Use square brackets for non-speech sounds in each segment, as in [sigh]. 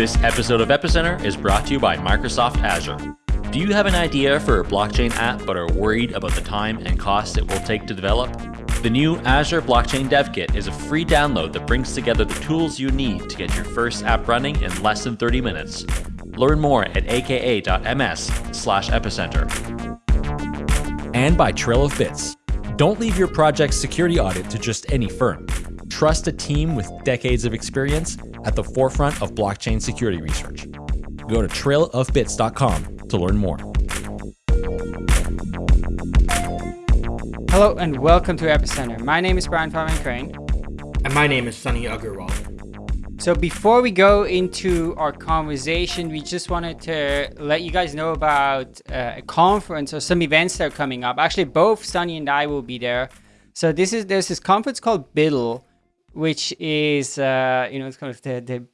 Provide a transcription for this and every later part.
This episode of Epicenter is brought to you by Microsoft Azure. Do you have an idea for a blockchain app but are worried about the time and cost it will take to develop? The new Azure Blockchain Dev Kit is a free download that brings together the tools you need to get your first app running in less than 30 minutes. Learn more at aka.ms slash epicenter. And by Trail of Bits. Don't leave your project's security audit to just any firm. Trust a team with decades of experience at the forefront of blockchain security research. Go to trailofbits.com to learn more. Hello and welcome to Epicenter. My name is Brian Fabian Crain. And my name is Sunny Aggarwal. So before we go into our conversation, we just wanted to let you guys know about uh, a conference or some events that are coming up. Actually, both Sunny and I will be there. So this is there's this conference called BUIDL, which is uh, you know it's kind of the, the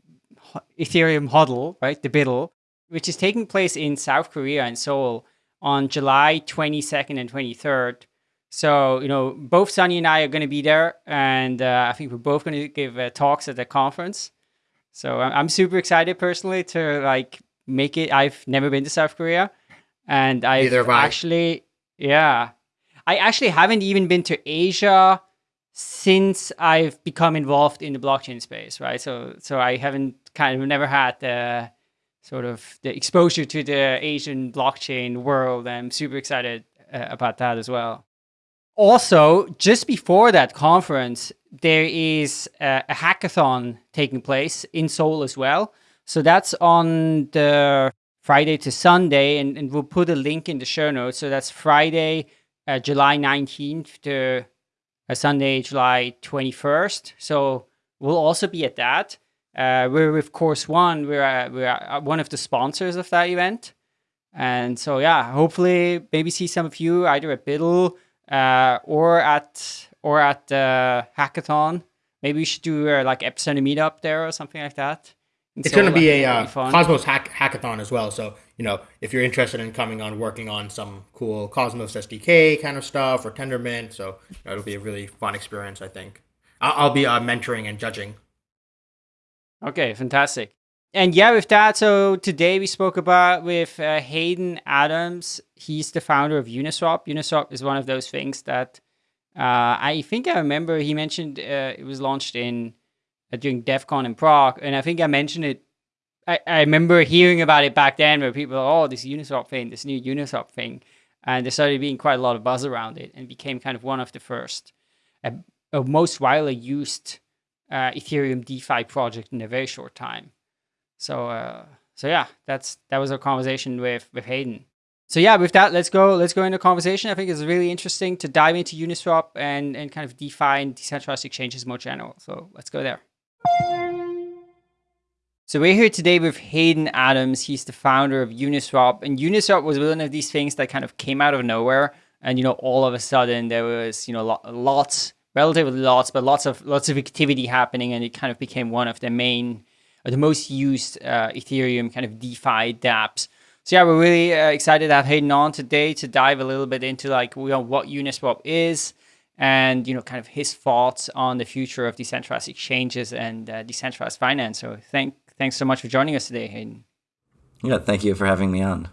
Ethereum huddle, right? The BUIDL, which is taking place in South Korea in Seoul on July 22nd and 23rd. So, you know, both Sunny and I are going to be there, and uh, I think we're both going to give uh, talks at the conference. So I'm, super excited personally to like make it. I've never been to South Korea, and I've actually, yeah, I actually haven't even been to Asia since I've become involved in the blockchain space, right? So, so I haven't kind of never had the sort of the exposure to the Asian blockchain world. I'm super excited uh, about that as well. Also, just before that conference, there is a, a, hackathon taking place in Seoul as well. So that's on the Friday to Sunday, and, and we'll put a link in the show notes. So that's Friday, uh, July 19th to Sunday, July 21st. So we'll also be at that. Uh, we're with Chorus One. We're uh, we're uh, one of the sponsors of that event, and so yeah, hopefully maybe see some of you either at BUIDL uh, or at or at the hackathon. Maybe we should do uh, like Epicenter meetup there or something like that. it's going to be a uh, Cosmos hack hackathon as well. So you know, if you're interested in coming on working on some cool Cosmos SDK kind of stuff or Tendermint, so you know, it'll be a really fun experience. I think I'll, I'll be uh, mentoring and judging. Okay, fantastic. And yeah, with that, so today we spoke about with uh, Hayden Adams. He's the founder of Uniswap. Uniswap is one of those things that uh, I think I remember he mentioned uh, it was launched in uh, during Devcon in Prague. And I think I mentioned it. I, I remember hearing about it back then where people, oh, this Uniswap thing, this new Uniswap thing. And there started being quite a lot of buzz around it and became kind of one of the first, uh, most widely used uh, Ethereum DeFi project in a very short time. So uh, so yeah, that's that was our conversation with with Hayden. So yeah, with that, let's go let's go into conversation. I think it's really interesting to dive into Uniswap and and kind of DeFi and decentralized exchanges more general. So let's go there. So we're here today with Hayden Adams. He's the founder of Uniswap, and Uniswap was one of these things that kind of came out of nowhere. And you know, all of a sudden there was you know lots relatively lots, but lots of lots of activity happening, and it kind of became one of the main, or the most used uh, Ethereum kind of DeFi dApps. So yeah, we're really uh, excited to have Hayden on today to dive a little bit into like you know, what Uniswap is, and you know kind of his thoughts on the future of decentralized exchanges and uh, decentralized finance. So thank thanks so much for joining us today, Hayden. Yeah, thank you for having me on.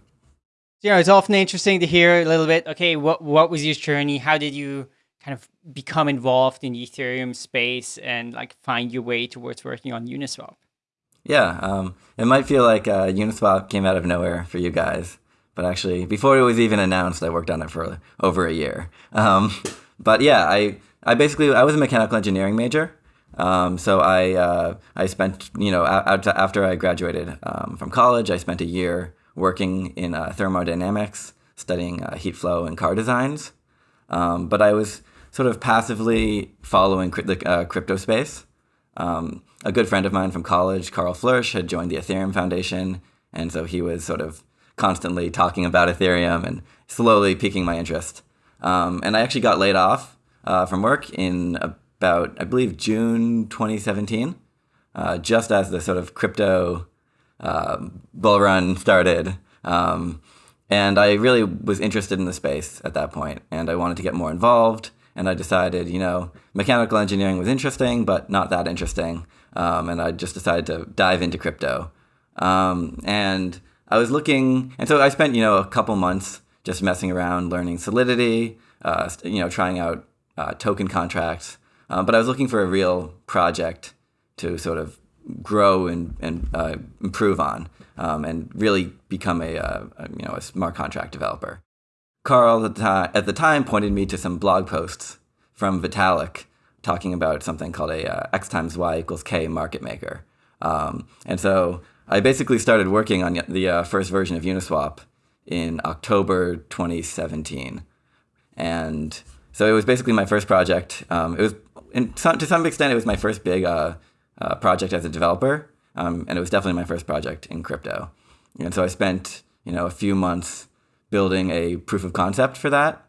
Yeah, it's often interesting to hear a little bit. Okay, what what was your journey? How did you kind of become involved in the Ethereum space and like find your way towards working on Uniswap? Yeah, um, it might feel like uh, Uniswap came out of nowhere for you guys, but actually, before it was even announced, I worked on it for over a year. Um, but yeah, I I basically I was a mechanical engineering major, um, so I uh, I spent you know after I graduated um, from college, I spent a year working in uh, thermodynamics, studying uh, heat flow and car designs. Um, but I was sort of passively following the uh, crypto space. Um, a good friend of mine from college, Karl Floersch, had joined the Ethereum Foundation, and so he was sort of constantly talking about Ethereum and slowly piquing my interest. Um, and I actually got laid off uh, from work in about, I believe, June 2017, uh, just as the sort of crypto uh, bull run started. Um, and I really was interested in the space at that point, and I wanted to get more involved and I decided, you know, mechanical engineering was interesting, but not that interesting. Um, and I just decided to dive into crypto. Um, and I was looking, and so I spent you know a couple months just messing around, learning Solidity, uh, you know, trying out uh, token contracts. Um, but I was looking for a real project to sort of grow and, and uh, improve on, um, and really become a, uh, a, you know a smart contract developer. Karl at the, time, at the time pointed me to some blog posts from Vitalik talking about something called a uh, x times y equals k market maker. Um, and so I basically started working on the uh, first version of Uniswap in October 2017. And so it was basically my first project. Um, it was, in some, to some extent, it was my first big uh, uh, project as a developer. Um, and it was definitely my first project in crypto. And so I spent, you know, a few months building a proof of concept for that.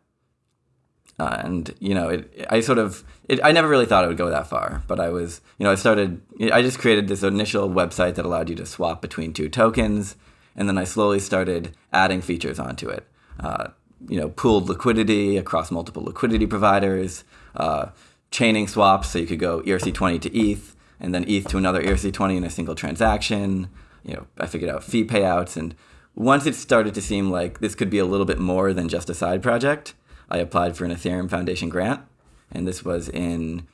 Uh, and you know, it, I sort of, it, I never really thought it would go that far, but I was, you know, I started, I just created this initial website that allowed you to swap between two tokens, and then I slowly started adding features onto it. Uh, you know, pooled liquidity across multiple liquidity providers, uh, chaining swaps, so you could go ERC20 to ETH, and then ETH to another ERC20 in a single transaction. You know, I figured out fee payouts, and once it started to seem like this could be a little bit more than just a side project, I applied for an Ethereum Foundation grant, and this was in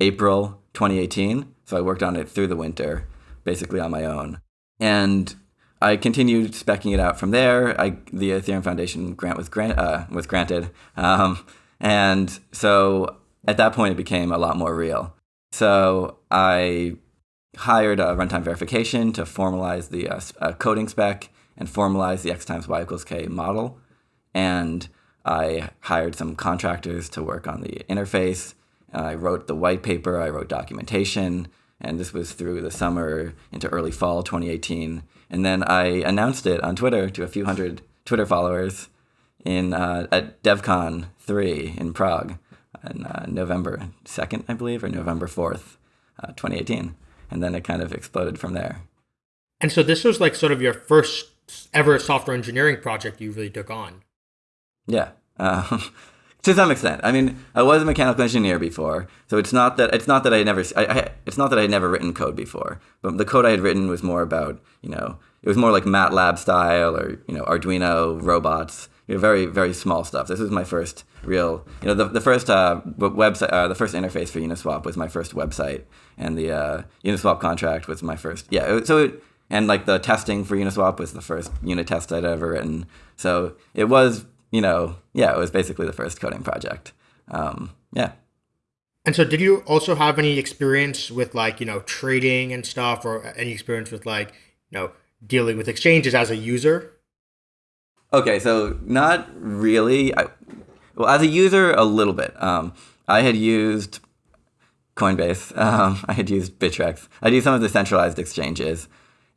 April 2018. So I worked on it through the winter, basically on my own. And I continued specking it out from there. I, the Ethereum Foundation grant was, grant, uh, was granted. Um, and so at that point, it became a lot more real. So I hired a runtime verification to formalize the uh, uh, coding spec and formalize the x times y equals k model. And I hired some contractors to work on the interface. I wrote the white paper, I wrote documentation, and this was through the summer into early fall 2018. And then I announced it on Twitter to a few hundred Twitter followers in uh, at DevCon 3 in Prague on uh, November 2nd, I believe, or November 4th, uh, 2018. And then it kind of exploded from there. And so this was like sort of your first ever software engineering project you really took on. Yeah. Um, [laughs] to some extent. I mean, I was a mechanical engineer before, so it's not that it's not that I never I, I, it's not that I had never written code before. But the code I had written was more about you know it was more like MATLAB style or you know Arduino robots. You know, very very small stuff. This was my first real you know the the first uh, website uh, the first interface for Uniswap was my first website, and the uh, Uniswap contract was my first. Yeah, so it, and like the testing for Uniswap was the first unit test I'd ever written. So it was you know, yeah, it was basically the first coding project. Um, yeah. And so, did you also have any experience with like you know trading and stuff, or any experience with like you know dealing with exchanges as a user? Okay, so not really. I, well, as a user, a little bit. Um, I had used Coinbase. [laughs] Um, I had used Bittrex. I used some of the centralized exchanges,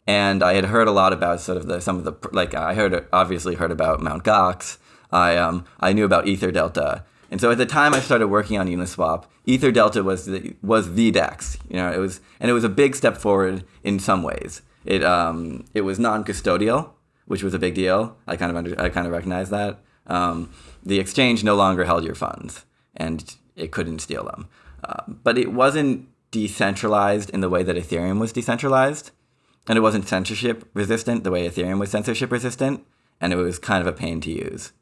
and I had heard a lot about sort of the some of the like I heard obviously heard about Mount Gox I um, I knew about EtherDelta. And so at the time I started working on Uniswap, EtherDelta was the, was the DEX. You know, it was and it was a big step forward in some ways. It um, it was non-custodial, which was a big deal. I kind of under, I kind of recognized that. Um, the exchange no longer held your funds, and it couldn't steal them. Uh, but it wasn't decentralized in the way that Ethereum was decentralized, and it wasn't censorship resistant the way Ethereum was censorship resistant, and it was kind of a pain to use.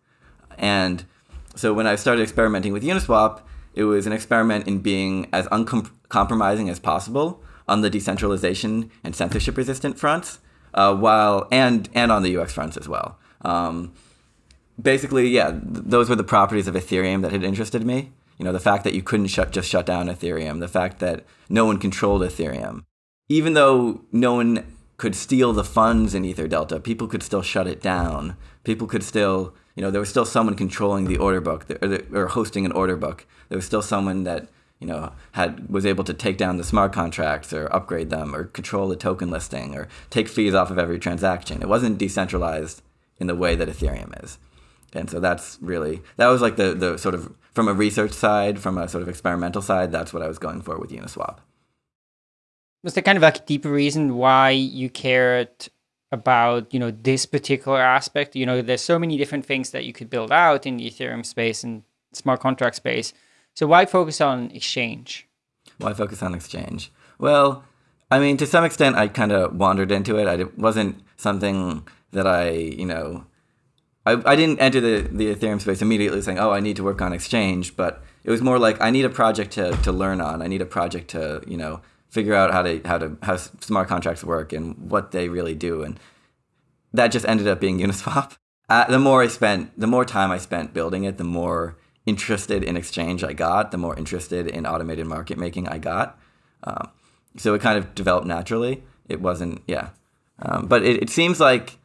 And so when I started experimenting with Uniswap, it was an experiment in being as uncompromising as possible on the decentralization and censorship resistant fronts, uh, while and and on the UX fronts as well. Um, basically, yeah, th- those were the properties of Ethereum that had interested me. You know, the fact that you couldn't shut just shut down Ethereum, the fact that no one controlled Ethereum, even though no one could steal the funds in Ether Delta, people could still shut it down. People could still you know, there was still someone controlling the order book or, or hosting an order book. There was still someone that you know had was able to take down the smart contracts or upgrade them or control the token listing or take fees off of every transaction. It wasn't decentralized in the way that Ethereum is. And so that's really that was like the the sort of from a research side, from a sort of experimental side, that's what I was going for with Uniswap. Was there kind of like a deeper reason why you cared about you know this particular aspect you know there's so many different things that you could build out in the ethereum space and smart contract space so why focus on exchange why focus on exchange well I mean, to some extent, I kind of wandered into it. I, it wasn't something that I, you know, I, I didn't enter the, the Ethereum space immediately saying, oh, I need to work on exchange, but it was more like I need a project to, to learn on. I need a project to, you know, figure out how to how to how smart contracts work and what they really do. And that just ended up being Uniswap. [laughs] Uh, the more I spent, the more time I spent building it, the more interested in exchange I got, the more interested in automated market making I got. Um, so it kind of developed naturally. It wasn't, yeah. Um, but it, it seems like,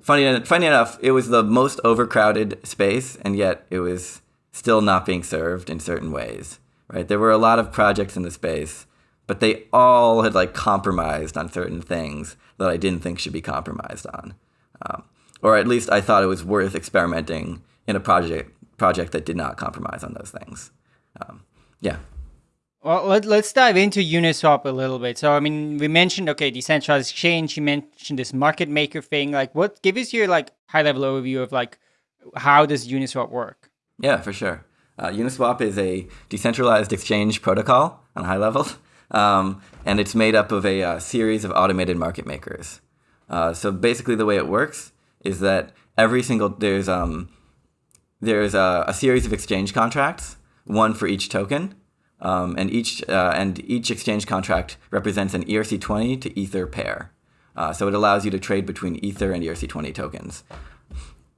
funny, funny enough, it was the most overcrowded space, and yet it was still not being served in certain ways, right? There were a lot of projects in the space, but they all had like compromised on certain things that I didn't think should be compromised on. Um, or at least I thought it was worth experimenting in a project project that did not compromise on those things. Um, yeah. Well, let, us dive into Uniswap a little bit. So, I mean, we mentioned, okay, decentralized exchange, you mentioned this market maker thing. Like, what, give us your, like, high level overview of, like, how does Uniswap work? Yeah, for sure. Uh, Uniswap is a decentralized exchange protocol on a high level, [laughs] um, and it's made up of a uh, series of automated market makers. Uh, so basically, the way it works is that every single there's um, there's a, a series of exchange contracts, one for each token, um, and each uh, and each exchange contract represents an ERC20 to Ether pair. Uh, so it allows you to trade between Ether and ERC20 tokens.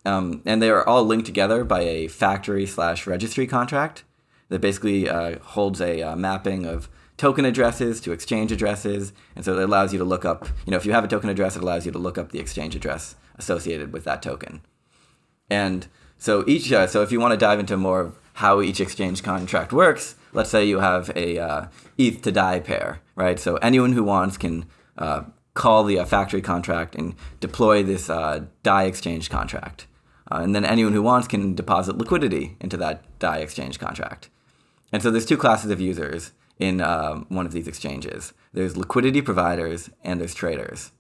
Um, and they are all linked together by a factory slash registry contract that basically uh, holds a uh, mapping of token addresses to exchange addresses. And so it allows you to look up, you know, if you have a token address, it allows you to look up the exchange address associated with that token. And so each, uh, so if you want to dive into more of how each exchange contract works, let's say you have a uh, ETH to DAI pair, right? So anyone who wants can uh, call the uh, factory contract and deploy this uh, DAI exchange contract. Uh, and then anyone who wants can deposit liquidity into that DAI exchange contract. And so there's two classes of users in um, one of these exchanges. There's liquidity providers and there's traders.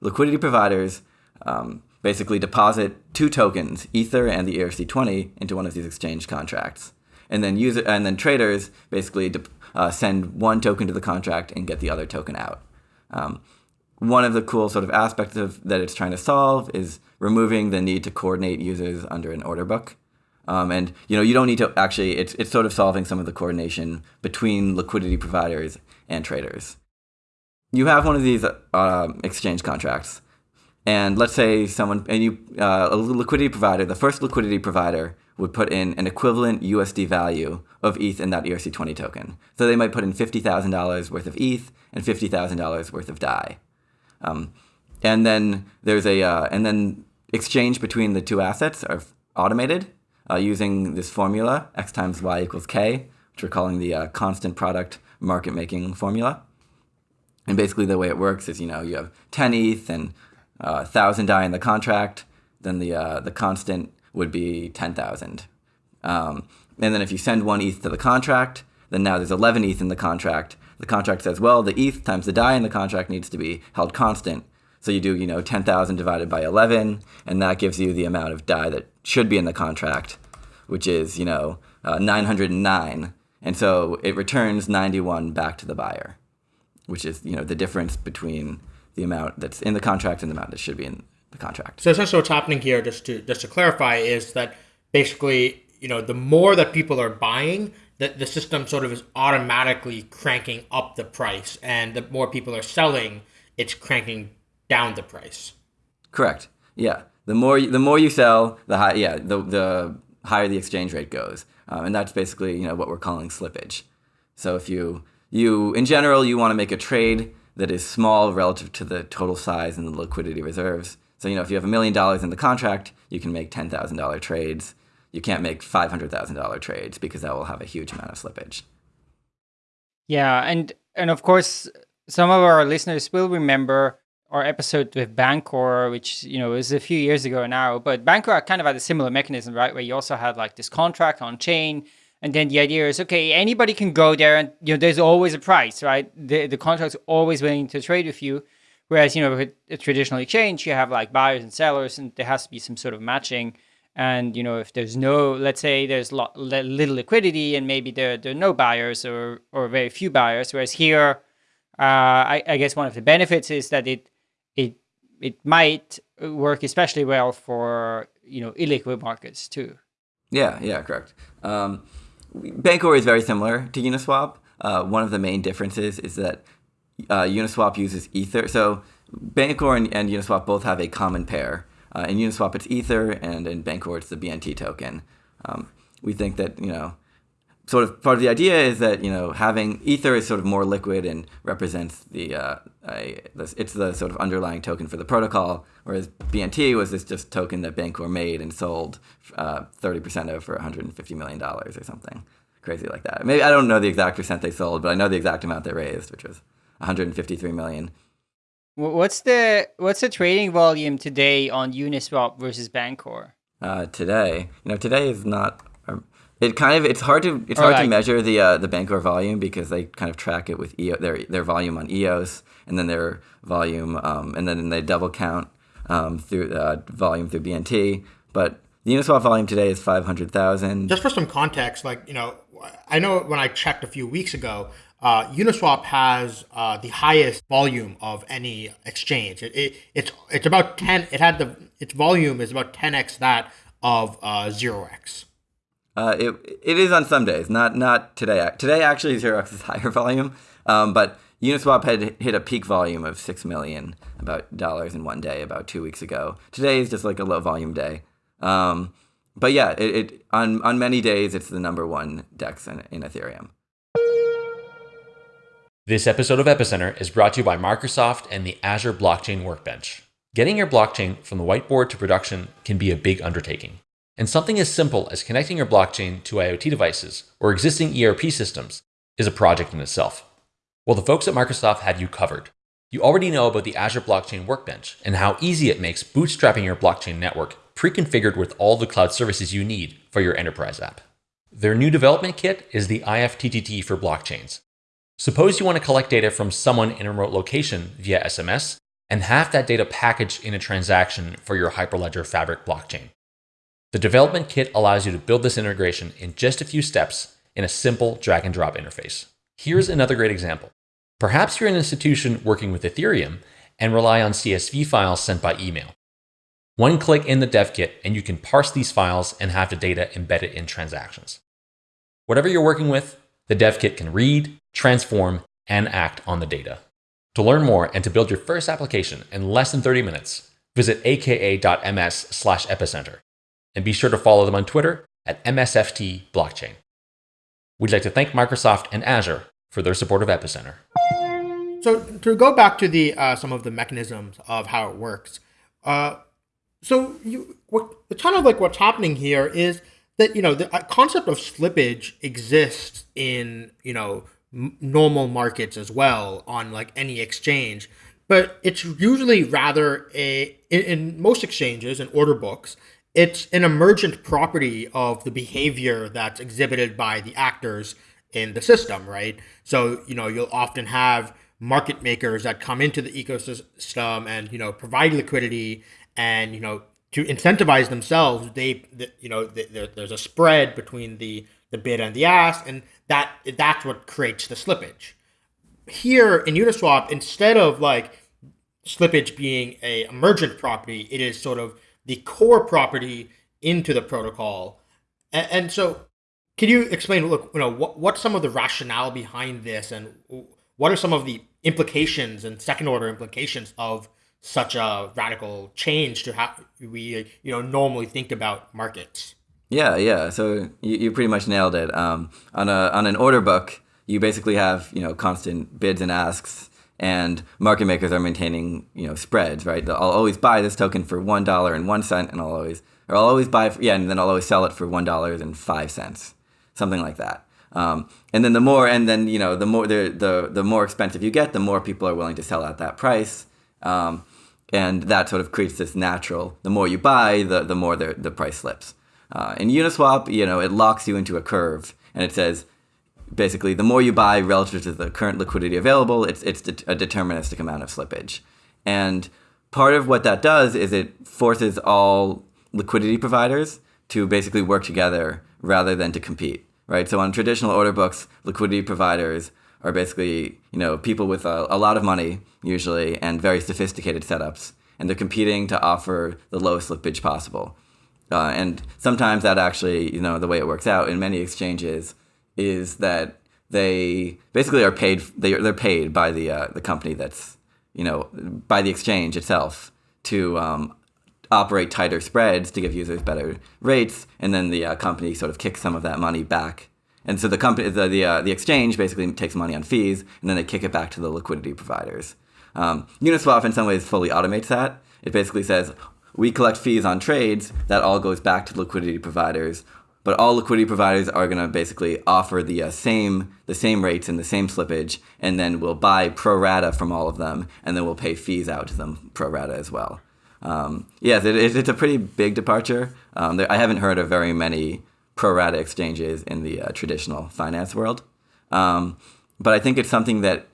Liquidity providers um, basically deposit two tokens, Ether and the ERC20, into one of these exchange contracts. And then user and then traders basically uh, send one token to the contract and get the other token out. Um, one of the cool sort of aspects of that it's trying to solve is removing the need to coordinate users under an order book. Um, and you know you don't need to actually it's, it's sort of solving some of the coordination between liquidity providers and traders. You have one of these uh, exchange contracts and let's say someone and you uh, a liquidity provider, the first liquidity provider would put in an equivalent USD value of ETH in that ERC20 token. So they might put in $50,000 worth of ETH and $50,000 worth of DAI. Um, and then there's a uh, and then exchange between the two assets are automated uh, using this formula x times y equals k, which we're calling the uh, constant product market making formula. And basically, the way it works is you know you have 10 ETH and uh, thousand DAI in the contract, then the uh, the constant would be ten thousand. Um, and then if you send one ETH to the contract, then now there's 11 ETH in the contract. The contract says, well, the ETH times the DAI in the contract needs to be held constant. So you do, you know, 10,000 divided by 11, and that gives you the amount of DAI that should be in the contract, which is, you know, uh, 909. And so it returns 91 back to the buyer, which is, you know, the difference between the amount that's in the contract and the amount that should be in the contract. So essentially, what's happening here, just to just to clarify, is that basically, you know, the more that people are buying, that the system sort of is automatically cranking up the price, and the more people are selling, it's cranking down the price. Correct. Yeah. The more the more you sell, the high. Yeah. The the higher the exchange rate goes, um, and that's basically you know what we're calling slippage. So if you you in general you want to make a trade that is small relative to the total size and the liquidity reserves. So, you know, if you have a million dollars in the contract, you can make $10,000 trades. You can't make $500,000 trades because that will have a huge amount of slippage. Yeah, and and of course, some of our listeners will remember our episode with Bancor, which you know is a few years ago now. But Bancor kind of had a similar mechanism, right, where you also had like this contract on chain, and then the idea is, okay, anybody can go there and, you know, there's always a price, right? The, the contract's always willing to trade with you. Whereas, you know, with a traditional exchange, you have like buyers and sellers and there has to be some sort of matching. And, you know, if there's no, let's say there's lot, little liquidity and maybe there, there are no buyers or, or very few buyers. Whereas here, I, I guess one of the benefits is that it it it might work especially well for you know illiquid markets too. Yeah, yeah, correct. Um, Bancor is very similar to Uniswap. Uh, one of the main differences is that uh, Uniswap uses Ether. So Bancor and, and, Uniswap both have a common pair. Uh, in Uniswap, it's Ether, and in Bancor, it's the BNT token. Um, we think that you know sort of part of the idea is that you know having ether is sort of more liquid and represents the uh, it's the sort of underlying token for the protocol, whereas BNT was this just token that Bancor made and sold uh, thirty uh, percent of for 150 million dollars or something crazy like that. Maybe I don't know the exact percent they sold, but I know the exact amount they raised, which was 153 million. What's the what's the trading volume today on Uniswap versus Bancor? Uh, today, you know, today is not it kind of it's hard to it's hard like, to measure the uh, the Bancor volume because they kind of track it with EO, their their volume on EOS and then their volume um, and then they double count um, through uh, volume through BNT. But the Uniswap volume today is five hundred thousand. Just for some context, like you know, I know when I checked a few weeks ago, uh, Uniswap has uh, the highest volume of any exchange. It, it, it's it's about ten. It had the its volume is about ten x that of uh, zero x. Uh, it it is on some days, not not today. Today actually is [laughs] higher volume, um, but Uniswap had hit a peak volume of six million about dollars in one day about two weeks ago. Today is just like a low volume day. Um, but yeah, it, it, on on many days it's the number one DEX in, in Ethereum. This episode of Epicenter is brought to you by Microsoft and the Azure Blockchain Workbench. Getting your blockchain from the whiteboard to production can be a big undertaking. And something as simple as connecting your blockchain to IoT devices or existing ERP systems is a project in itself. Well, the folks at Microsoft have you covered. You already know about the Azure Blockchain Workbench and how easy it makes bootstrapping your blockchain network pre-configured with all the cloud services you need for your enterprise app. Their new development kit is the IFTTT for blockchains. Suppose you want to collect data from someone in a remote location via SMS and have that data packaged in a transaction for your Hyperledger Fabric blockchain. The development kit allows you to build this integration in just a few steps in a simple drag and drop interface. Here's another great example. Perhaps you're an institution working with Ethereum and rely on CSV files sent by email. One click in the dev kit and you can parse these files and have the data embedded in transactions. Whatever you're working with, the dev kit can read, transform, and act on the data. To learn more and to build your first application in less than 30 minutes, visit aka.ms epicenter and be sure to follow them on Twitter at MSFT Blockchain. We'd like to thank Microsoft and Azure for their support of Epicenter. So to go back to the uh, some of the mechanisms of how it works, uh, so you what kind of like what's happening here is that you know the concept of slippage exists in you know normal markets as well on like any exchange, but it's usually rather a in, in most exchanges and order books it's an emergent property of the behavior that's exhibited by the actors in the system, right? So, you know, you'll often have market makers that come into the ecosystem and, you know, provide liquidity and, you know, to incentivize themselves, they, you know, there's a spread between the, the bid and the ask, and that that's what creates the slippage. Here in Uniswap, instead of like slippage being a emergent property, it is sort of the core property into the protocol. And, and so, can you explain? Look, you know, what what's some of the rationale behind this, and what are some of the implications and second order implications of such a radical change to how we you know normally think about markets? Yeah, yeah. So you, you pretty much nailed it. Um, on a on an order book, you basically have you know constant bids and asks and market makers are maintaining you know spreads right? I'll always buy this token for one dollar and one cent and i'll always or i'll always buy yeah and then i'll always sell it for one dollar and five cents something like that. Um, and then the more and then you know the more the, the the more expensive you get the more people are willing to sell at that price. Um, and that sort of creates this natural the more you buy the the more the, the price slips. Uh, in uniswap you know it locks you into a curve and it says basically the more you buy relative to the current liquidity available, it's it's a deterministic amount of slippage. And part of what that does is it forces all liquidity providers to basically work together rather than to compete, right? So on traditional order books, liquidity providers are basically you know people with a, a lot of money usually and very sophisticated setups, and they're competing to offer the lowest slippage possible. Uh, and sometimes that actually, you know, the way it works out in many exchanges is that they basically are paid. They they're paid by the uh, the company that's you know by the exchange itself to um, operate tighter spreads to give users better rates, and then the uh, company sort of kicks some of that money back. And so the company, the the, uh, the exchange basically takes money on fees, and then they kick it back to the liquidity providers. Um, Uniswap in some ways fully automates that. It basically says we collect fees on trades that all goes back to liquidity providers, but all liquidity providers are going to basically offer the uh, same the same rates and the same slippage, and then we'll buy pro rata from all of them, and then we'll pay fees out to them pro rata as well. Um, yes, it, it's a pretty big departure. Um, there, I haven't heard of very many pro rata exchanges in the uh, traditional finance world, um, but I think it's something that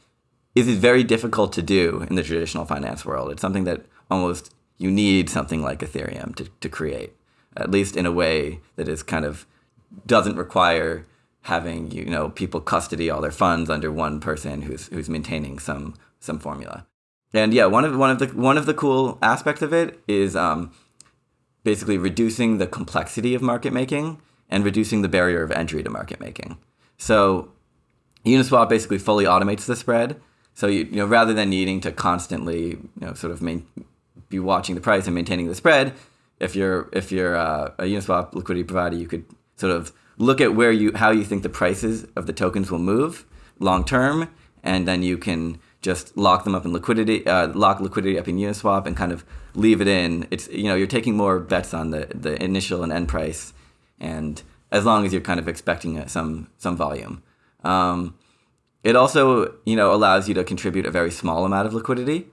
is very difficult to do in the traditional finance world. It's something that almost you need something like Ethereum to, to create, at least in a way that is kind of doesn't require having you know people custody all their funds under one person who's who's maintaining some some formula. And yeah, one of one of the one of the cool aspects of it is um, basically reducing the complexity of market making and reducing the barrier of entry to market making. So Uniswap basically fully automates the spread. So you, you know rather than needing to constantly you know sort of main, be watching the price and maintaining the spread, if you're if you're uh, a Uniswap liquidity provider, you could sort of look at where you how you think the prices of the tokens will move long term, and then you can just lock them up in liquidity, uh, lock liquidity up in Uniswap, and kind of leave it in. It's you know you're taking more bets on the the initial and end price, and as long as you're kind of expecting some some volume. Um, it also you know allows you to contribute a very small amount of liquidity.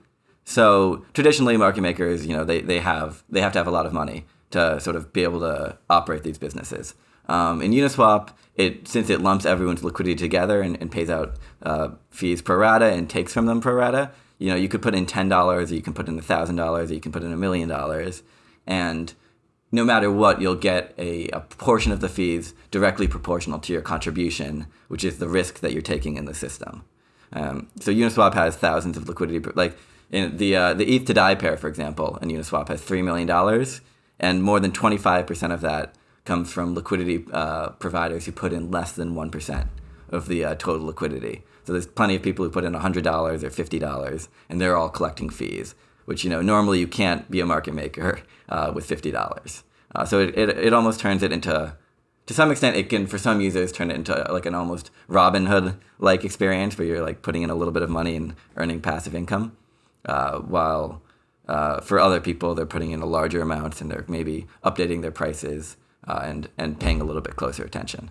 So traditionally, market makers you know they, they have they have to have a lot of money to sort of be able to operate these businesses. Um, in Uniswap, it since it lumps everyone's liquidity together and, and pays out uh, fees pro rata and takes from them pro rata, you know, you could put in ten dollars, or you can put in thousand dollars, or you can put in a million dollars, and no matter what, you'll get a, a portion of the fees directly proportional to your contribution, which is the risk that you're taking in the system. Um, so Uniswap has thousands of liquidity, like in the uh, the ETH to DAI pair, for example, in Uniswap has three million dollars, and more than twenty five percent of that comes from liquidity uh, providers who put in less than 1% of the uh, total liquidity. So there's plenty of people who put in $100 or $50 and they're all collecting fees, which, you know, normally you can't be a market maker uh, with $50. Uh, so it, it, it almost turns it into, to some extent, it can, for some users, turn it into like an almost Robinhood-like experience where you're like putting in a little bit of money and earning passive income, uh, while uh, for other people, they're putting in a larger amounts and they're maybe updating their prices uh, and and paying a little bit closer attention.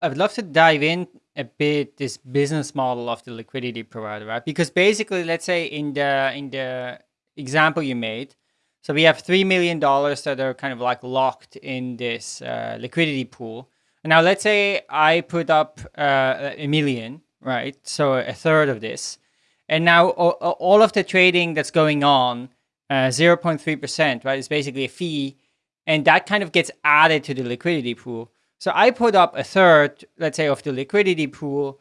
I would love to dive in a bit this business model of the liquidity provider, right? Because basically, let's say in the in the example you made, so we have three million dollars that are kind of like locked in this uh, liquidity pool. now, let's say I put up uh, a million, right? So a third of this, and now all of the trading that's going on, uh, zero point three percent, right, is basically a fee and that kind of gets added to the liquidity pool. So I put up a third, let's say, of the liquidity pool,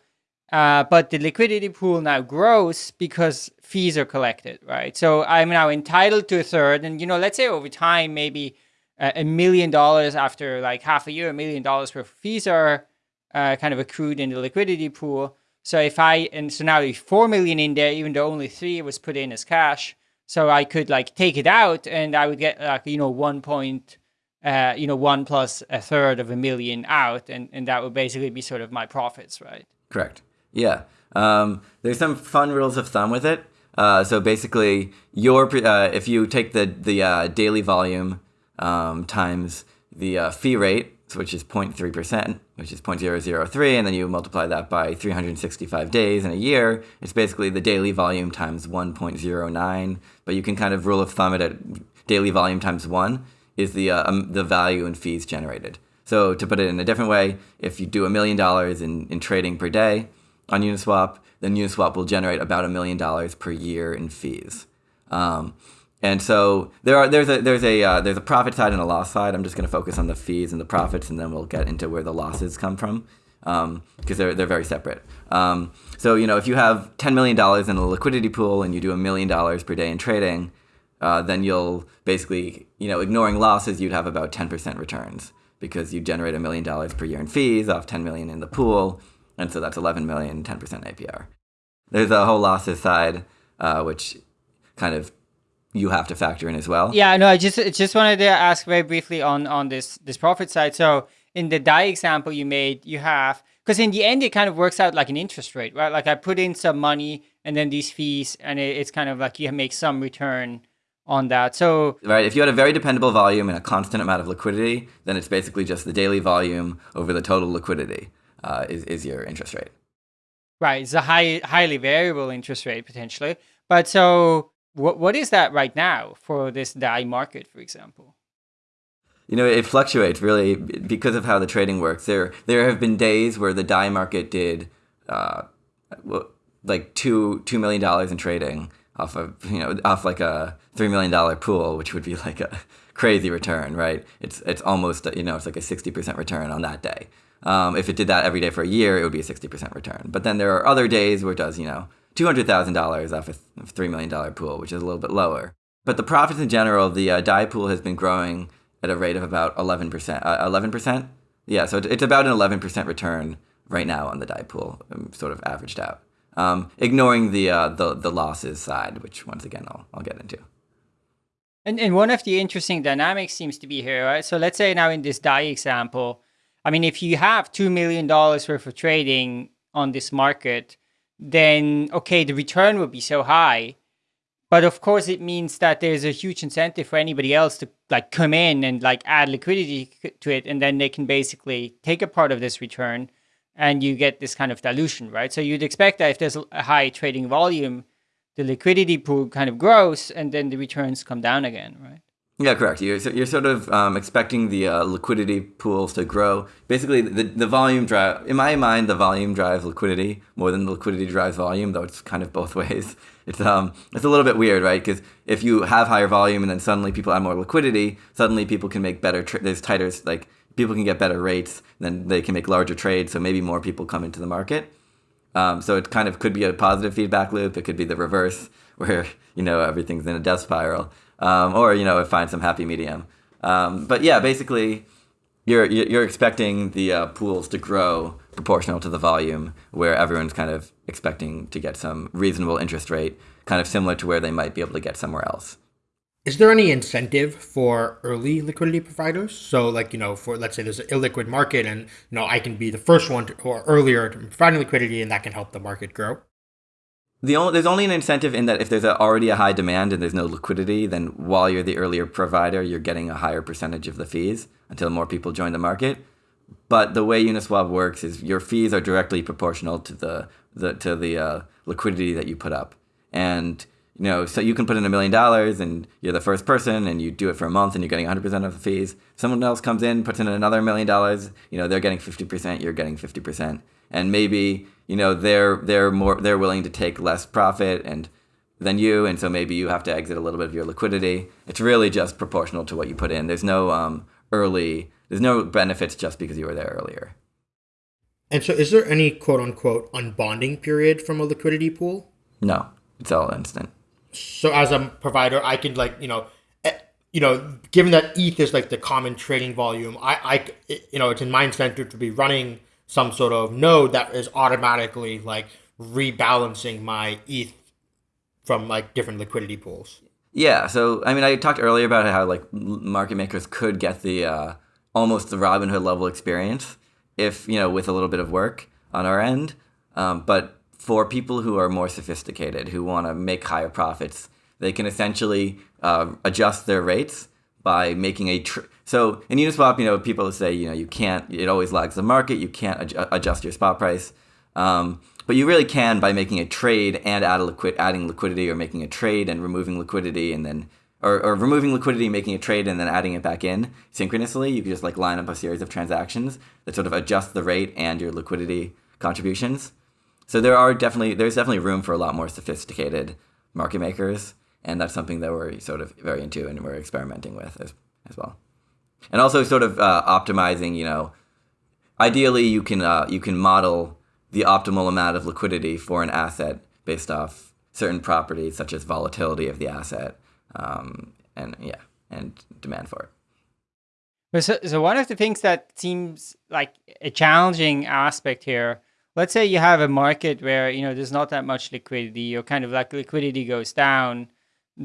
uh, but the liquidity pool now grows because fees are collected, right? So I'm now entitled to a third, and you know, let's say over time, maybe a million dollars after like half a year, a million dollars worth of fees are uh, kind of accrued in the liquidity pool. So if I and so now there's four million in there, even though only three was put in as cash. So I could like take it out and I would get like, you know, one point, uh, you know, one plus a third of a million out. And, and that would basically be sort of my profits, right? Correct. Yeah. Um, there's some fun rules of thumb with it. Uh, so basically, your uh, if you take the the uh, daily volume um, times the uh, fee rate, which is 0.3%, which is 0.003, and then you multiply that by 365 days in a year, it's basically the daily volume times 1.09. But you can kind of rule of thumb it at daily volume times 1 is the, uh, um, the value in fees generated. So to put it in a different way, if you do a million dollars in, in trading per day on Uniswap, then Uniswap will generate about a million dollars per year in fees. Um, and so there are there's a there's a uh, there's a profit side and a loss side. I'm just going to focus on the fees and the profits, and then we'll get into where the losses come from. because um, they're they're very separate. Um, so you know, if you have ten million dollars in a liquidity pool and you do a million dollars per day in trading, uh, then you'll basically you know ignoring losses, you'd have about ten percent returns because you generate a million dollars per year in fees off ten million in the pool, and so that's 11 million, 10% APR. There's a whole losses side, uh, which kind of you have to factor in as well. Yeah, no, I just just wanted to ask very briefly on on this this profit side. So in the DAI example you made, you have because in the end it kind of works out like an interest rate, right? Like I put in some money and then these fees, and it, it's kind of like you make some return on that. So right, if you had a very dependable volume and a constant amount of liquidity, then it's basically just the daily volume over the total liquidity uh, is is your interest rate. Right, it's a high highly variable interest rate potentially. But so what what is that right now for this DAI market, for example? You know, it fluctuates really because of how the trading works. There there have been days where the DAI market did uh, like two two million dollars in trading off of you know off like a three million dollar pool, which would be like a crazy return, right? It's it's almost you know it's like a sixty percent return on that day. Um, if it did that every day for a year, it would be a sixty percent return. But then there are other days where it does you know $200,000 off a $3 million pool, which is a little bit lower. But the profits in general, the uh, pool has been growing at a rate of about 11%. Uh, 11%? Yeah, so it's about an 11% return right now on the DAI pool, um, sort of averaged out. Um, ignoring the, uh, the the losses side, which once again I'll, I'll get into. And, and one of the interesting dynamics seems to be here, right? So let's say now in this DAI example, I mean, if you have $2 million worth of trading on this market, then okay, the return will be so high. But of course, it means that there's a huge incentive for anybody else to like come in and like add liquidity to it, and then they can basically take a part of this return, and you get this kind of dilution, right? So you'd expect that if there's a high trading volume, the liquidity pool kind of grows, and then the returns come down again, right? Yeah, correct. You're, you're sort of um, expecting the uh, liquidity pools to grow. Basically, the, the volume drive, in my mind, the volume drives liquidity more than the liquidity drives volume, though it's kind of both [laughs] ways. It's, um, it's a little bit weird, right? Because if you have higher volume and then suddenly people have more liquidity, suddenly people can make better, tra- there's tighter, like people can get better rates, then they can make larger trades, so maybe more people come into the market. Um, so it kind of could be a positive feedback loop. It could be the reverse, [laughs] where you know everything's in a death spiral um, or you know find some happy medium. Um, but yeah, basically, you're you're expecting the uh, pools to grow proportional to the volume, where everyone's kind of expecting to get some reasonable interest rate, kind of similar to where they might be able to get somewhere else. Is there any incentive for early liquidity providers? So, like you know, for let's say there's an illiquid market, and you know I can be the first one to, or earlier to providing liquidity, and that can help the market grow the only, there's only an incentive in that if there's a, already a high demand and there's no liquidity, then while you're the earlier provider, you're getting a higher percentage of the fees until more people join the market. But the way Uniswap works is your fees are directly proportional to the, the to the uh, liquidity that you put up, and you know so you can put in a million dollars and you're the first person and you do it for a month and you're getting 100% of the fees. Someone else comes in, puts in another million dollars, you know they're getting 50%, you're getting 50%, and maybe you know they're they're more they're willing to take less profit and than you and so maybe you have to exit a little bit of your liquidity. It's really just proportional to what you put in. There's no um, early there's no benefits just because you were there earlier. And so is there any quote unquote unbonding period from a liquidity pool? No. It's all instant. So as a provider i can like you know eh, you know given that eth is like the common trading volume i i you know it's in my incentive to be running some sort of node that is automatically like rebalancing my ETH from like different liquidity pools. Yeah, so I mean, I talked earlier about how like market makers could get the uh, almost the Robinhood level experience if you know with a little bit of work on our end. Um, but for people who are more sophisticated, who want to make higher profits, they can essentially uh, adjust their rates by making a tr- so in Uniswap, you know, people say you know you can't. It always lags the market. You can't ad- adjust your spot price, um, but you really can by making a trade and add a adding liquidity, or making a trade and removing liquidity, and then or, or removing liquidity, making a trade, and then adding it back in synchronously. You can just like line up a series of transactions that sort of adjust the rate and your liquidity contributions. So there are definitely there's definitely room for a lot more sophisticated market makers and that's something that we're sort of very into and we're experimenting with as, as well and also sort of uh, optimizing you know ideally you can uh, you can model the optimal amount of liquidity for an asset based off certain properties such as volatility of the asset um, and yeah and demand for it. So, so one of the things that seems like a challenging aspect here, let's say you have a market where you know there's not that much liquidity, or kind of like liquidity goes down,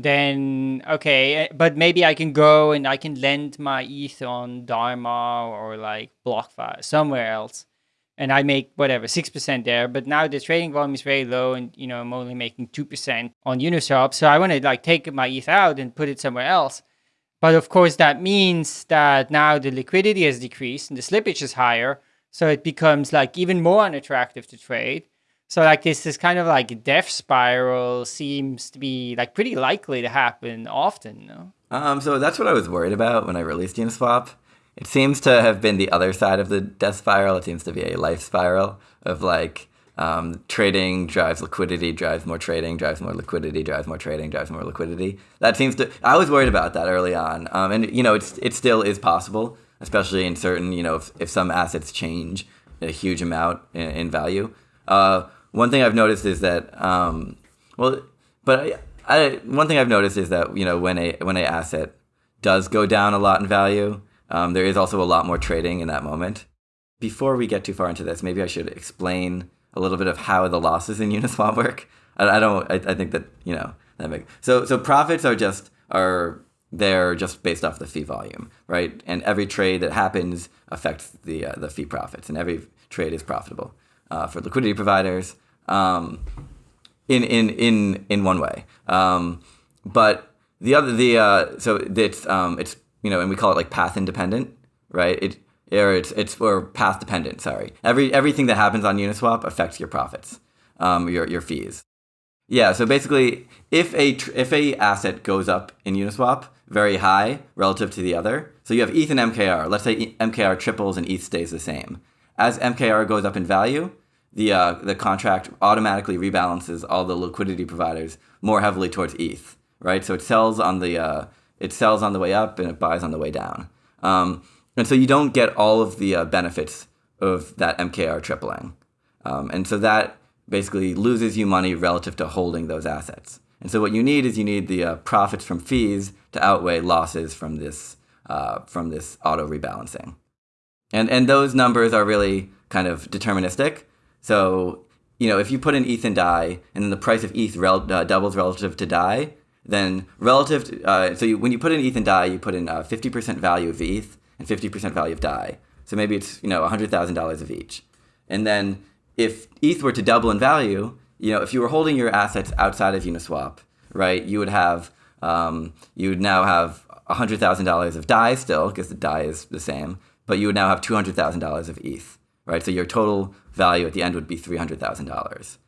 then okay, eh, but maybe I can go and I can lend my ETH on Dharma or like BlockFi somewhere else, and I make whatever six percent there. But now the trading volume is very low, and you know I'm only making two percent on Uniswap. So I want to like take my ETH out and put it somewhere else. But of course, that means that now the liquidity has decreased and the slippage is higher, so it becomes like even more unattractive to trade. So like this this kind of like death spiral seems to be like pretty likely to happen often, no? Um, so that's what I was worried about when I released Uniswap. It seems to have been the other side of the death spiral. It seems to be a life spiral of like um, trading drives liquidity, drives more trading, drives more liquidity, drives more trading, drives more liquidity. That seems to. I was worried about that early on, um, and you know, it's it still is possible, especially in certain you know if, if some assets change a huge amount in, in value. Uh, one thing I've noticed is that, um, well, but I, I, one thing I've noticed is that you know when a when a asset does go down a lot in value, um, there is also a lot more trading in that moment. Before we get too far into this, maybe I should explain a little bit of how the losses in [laughs] Uniswap work. I, I don't. I, I think that you know that makes so. So profits are just are they're just based off the fee volume, right? And every trade that happens affects the uh, the fee profits, and every trade is profitable uh, for liquidity providers um, in in in in one way. Um, but the other the uh, so it's um, it's you know and we call it like path independent, right? It or it's it's or path dependent. Sorry, every everything that happens on Uniswap affects your profits, um, your your fees. Yeah, so basically, if a if a asset goes up in Uniswap very high relative to the other, so you have ETH and MKR. Let's say MKR triples and ETH stays the same. As MKR goes up in value, the uh, the contract automatically rebalances all the liquidity providers more heavily towards ETH, right? So it sells on the uh, it sells on the way up and it buys on the way down, um, and so you don't get all of the uh, benefits of that MKR tripling, um, and so that basically loses you money relative to holding those assets. And so what you need is you need the uh, profits from fees to outweigh losses from this uh, from this auto rebalancing, and and those numbers are really kind of deterministic. So, you know, if you put in ETH and DAI, and then the price of ETH rel- uh, doubles relative to DAI, then relative to, uh, so you, when you put in ETH and DAI, you put in uh, 50% value of ETH and 50% value of DAI. So maybe it's, you know, $100,000 of each. And then if ETH were to double in value, you know, if you were holding your assets outside of Uniswap, right, you would have, um, you would now have $100,000 of DAI still, because the DAI is the same, but you would now have $200,000 of ETH right? So your total value at the end would be $300,000.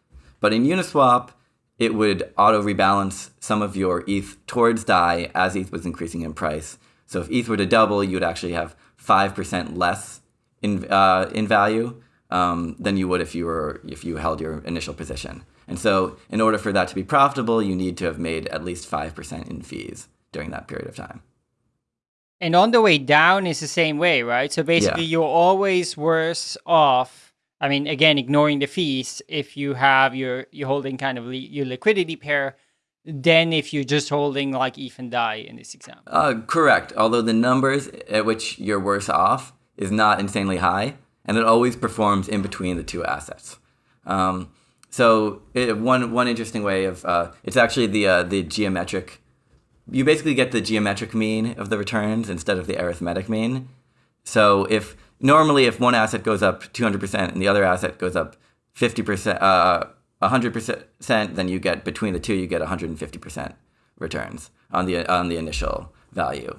But in Uniswap, it would auto rebalance some of your ETH towards DAI as ETH was increasing in price. So if ETH were to double, you would actually have 5% less in, uh, in value um, than you would if you, were, if you held your initial position. And so in order for that to be profitable, you need to have made at least 5% in fees during that period of time. And on the way down is the same way, right? So basically, yeah. you're always worse off. I mean, again, ignoring the fees, if you have your you're holding kind of li your liquidity pair, then if you're just holding like ETH and DAI in this example. Uh, correct. Although the numbers at which you're worse off is not insanely high, and it always performs in between the two assets. Um, so it, one one interesting way of uh, it's actually the uh, the geometric you basically get the geometric mean of the returns instead of the arithmetic mean. So if normally if one asset goes up 200% and the other asset goes up 50%, uh, 100%, then you get between the two you get 150% returns on the on the initial value.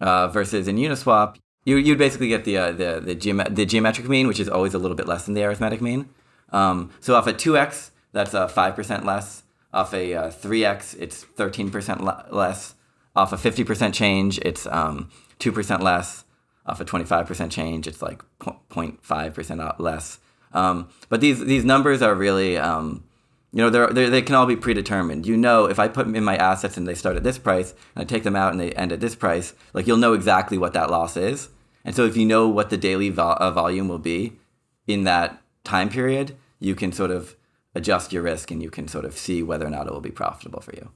Uh, versus in Uniswap, you you'd basically get the uh, the the, the geometric mean, which is always a little bit less than the arithmetic mean. Um, so off a 2x, that's uh, 5% less. Off a uh, 3x, it's 13% less. Off a 50% change, it's um, 2% less. Off a 25% change, it's like 0.5% less. Um, but these, these numbers are really, um, you know, they're, they're, they can all be predetermined. You know, if I put them in my assets and they start at this price, and I take them out and they end at this price, like you'll know exactly what that loss is. And so if you know what the daily uh, volume will be in that time period, you can sort of adjust your risk and you can sort of see whether or not it will be profitable for you.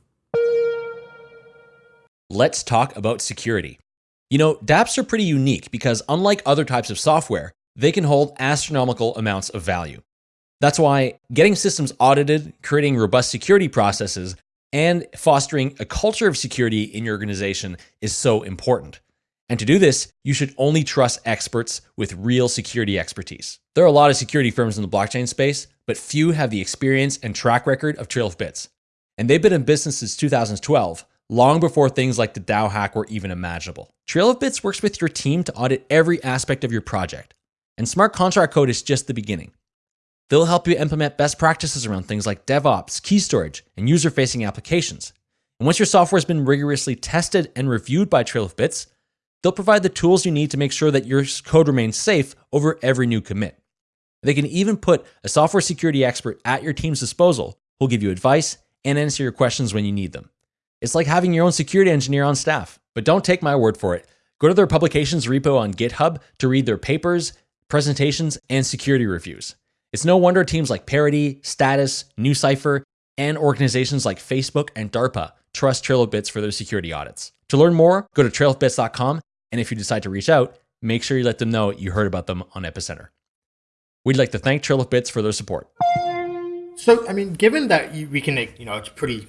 Let's talk about security. You know, dApps are pretty unique because unlike other types of software, they can hold astronomical amounts of value. That's why getting systems audited, creating robust security processes, and fostering a culture of security in your organization is so important. And to do this, you should only trust experts with real security expertise. There are a lot of security firms in the blockchain space, but few have the experience and track record of Trail of Bits. And they've been in business since 2012, long before things like the DAO hack were even imaginable. Trail of Bits works with your team to audit every aspect of your project. And smart contract code is just the beginning. They'll help you implement best practices around things like DevOps, key storage, and user facing applications. And once your software has been rigorously tested and reviewed by Trail of Bits, they'll provide the tools you need to make sure that your code remains safe over every new commit. They can even put a software security expert at your team's disposal who'll give you advice and answer your questions when you need them. It's like having your own security engineer on staff. But don't take my word for it. Go to their publications repo on GitHub to read their papers, presentations, and security reviews. It's no wonder teams like Parity, Status, NuCypher, and organizations like Facebook and DARPA trust Trail of Bits for their security audits. To learn more, go to trailofbits.com, and if you decide to reach out, make sure you let them know you heard about them on Epicenter. We'd like to thank Trail of Bits for their support. So, I mean, given that we can, you know, it's pretty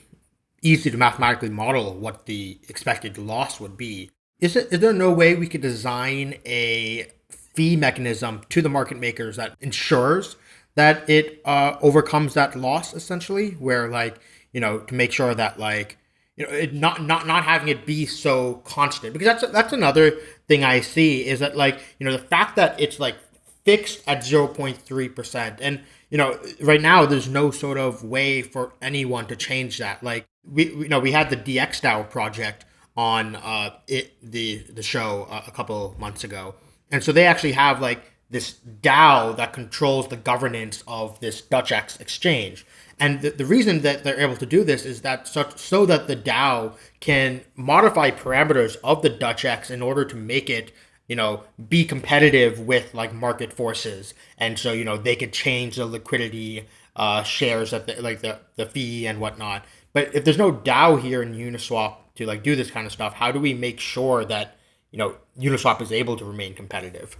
easy to mathematically model what the expected loss would be, is, it, is there no way we could design a fee mechanism to the market makers that ensures that it uh, overcomes that loss essentially? Where like you know to make sure that like you know it not not not having it be so constant. Because that's that's another thing i see is that like you know the fact that it's like fixed at 0.3% and you know right now there's no sort of way for anyone to change that. Like we you know we had the DXDAO project on uh it the the show a couple months ago and so they actually have like this DAO that controls the governance of this DutchX exchange. And the, the reason that they're able to do this is that so, so that the DAO can modify parameters of the DutchX in order to make it, you know, be competitive with like market forces. And so, you know, they could change the liquidity uh, shares that like the, the fee and whatnot. But if there's no DAO here in Uniswap to like do this kind of stuff, how do we make sure that, you know, Uniswap is able to remain competitive?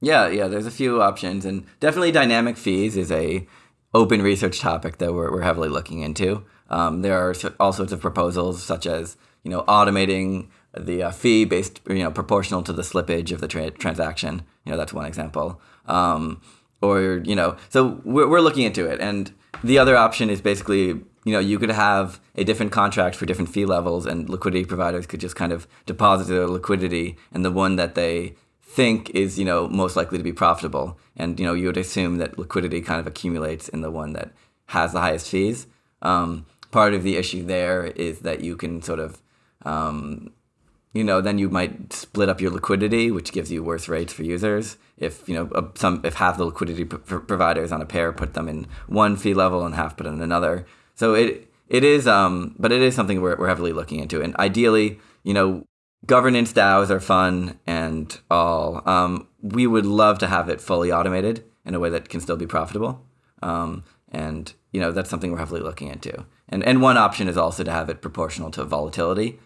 Yeah, yeah. There's a few options, and definitely dynamic fees is a open research topic that we're, we're heavily looking into. Um, there are all sorts of proposals, such as you know automating the uh, fee based you know proportional to the slippage of the tra- transaction. You know that's one example. Um, or you know, so we're, we're looking into it, and the other option is basically you know you could have a different contract for different fee levels, and liquidity providers could just kind of deposit their liquidity, and the one that they think is you know most likely to be profitable. And you know you would assume that liquidity kind of accumulates in the one that has the highest fees. Um, part of the issue there is that you can sort of um, you know then you might split up your liquidity which gives you worse rates for users. If you know some if half the liquidity providers on a pair put them in one fee level and half put in another so it it is um but it is something we're, we're heavily looking into and ideally you know governance DAOs are fun and all. Um, we would love to have it fully automated in a way that can still be profitable. Um, and you know that's something we're heavily looking into. And and one option is also to have it proportional to volatility,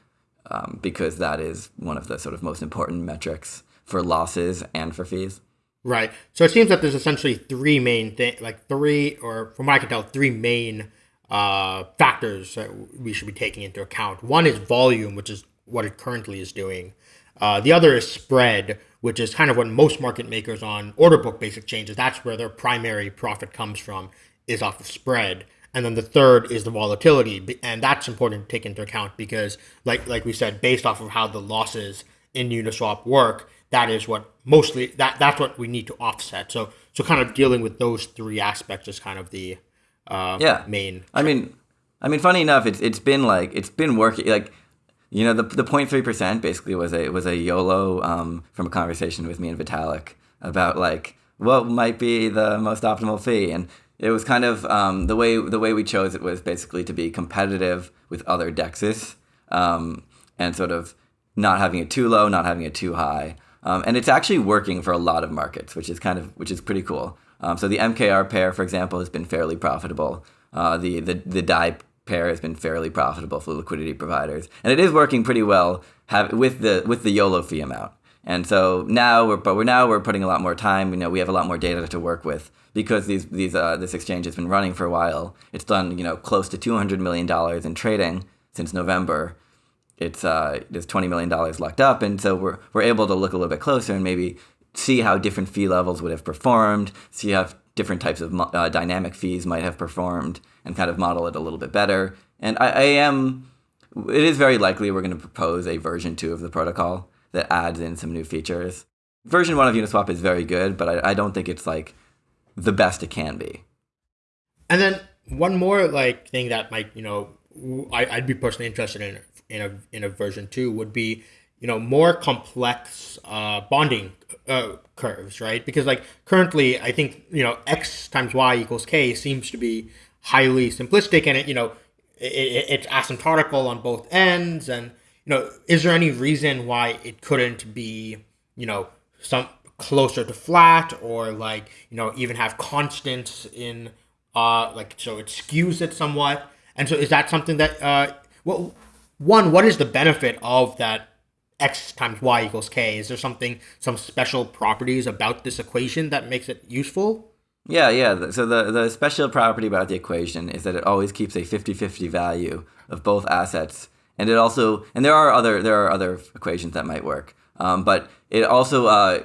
um, because that is one of the sort of most important metrics for losses and for fees. Right. So it seems that there's essentially three main thing, like three, or from what I can tell, three main uh, factors that we should be taking into account. One is volume, which is what it currently is doing. Uh, the other is spread, which is kind of what most market makers on order book basic changes. That's where their primary profit comes from, is off of spread. And then the third is the volatility, and that's important to take into account because, like like we said, based off of how the losses in Uniswap work, that is what mostly that that's what we need to offset. So so kind of dealing with those three aspects is kind of the uh, yeah main. I mean, I mean, funny enough, it's it's been like it's been working like you know, the the 0.3 percent basically was a was a YOLO um, from a conversation with me and Vitalik about like what might be the most optimal fee, and it was kind of um, the way the way we chose it was basically to be competitive with other dexes um, and sort of not having it too low, not having it too high. Um, and it's actually working for a lot of markets, which is kind of which is pretty cool. Um, so the MKR pair, for example, has been fairly profitable. Uh, the the the DAI pair has been fairly profitable for liquidity providers, and it is working pretty well have, with the with the YOLO fee amount. And so now we're but we're now we're putting a lot more time. You know, we have a lot more data to work with because these these uh, this exchange has been running for a while. It's done you know close to two hundred million dollars in trading since November. It's uh, there's twenty million dollars locked up, and so we're we're able to look a little bit closer and maybe see how different fee levels would have performed, see how different types of uh, dynamic fees might have performed, and kind of model it a little bit better. And I, I am, it is very likely we're going to propose a version two of the protocol that adds in some new features. Version one of Uniswap is very good, but I, I don't think it's like the best it can be. And then one more like thing that might you know I, I'd be personally interested in in a in a version two would be you know more complex uh, bonding uh, curves, right? Because like currently, I think you know x times y equals k seems to be highly simplistic, and it you know it, it's asymptotical on both ends, and you know is there any reason why it couldn't be you know some closer to flat or like you know even have constants in uh like so it skews it somewhat and so is that something that uh well one what is the benefit of that x times y equals k. Is there something some special properties about this equation that makes it useful? Yeah yeah. So the the special property about the equation is that it always keeps a 50-50 value of both assets. And it also and there are other there are other equations that might work. Um, but it also uh,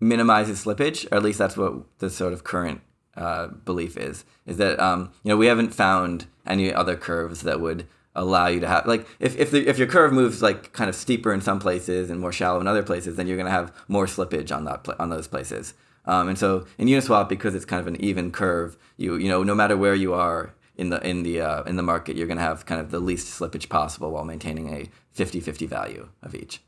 minimizes slippage, or at least that's what the sort of current uh, belief is. Is that um, you know we haven't found any other curves that would allow you to have like if if, the, if your curve moves like kind of steeper in some places and more shallow in other places, then you're going to have more slippage on that on those places. Um, and so in Uniswap, because it's kind of an even curve, you you know no matter where you are in the in the uh, in the market, you're going to have kind of the least slippage possible while maintaining a 50-50 value of each.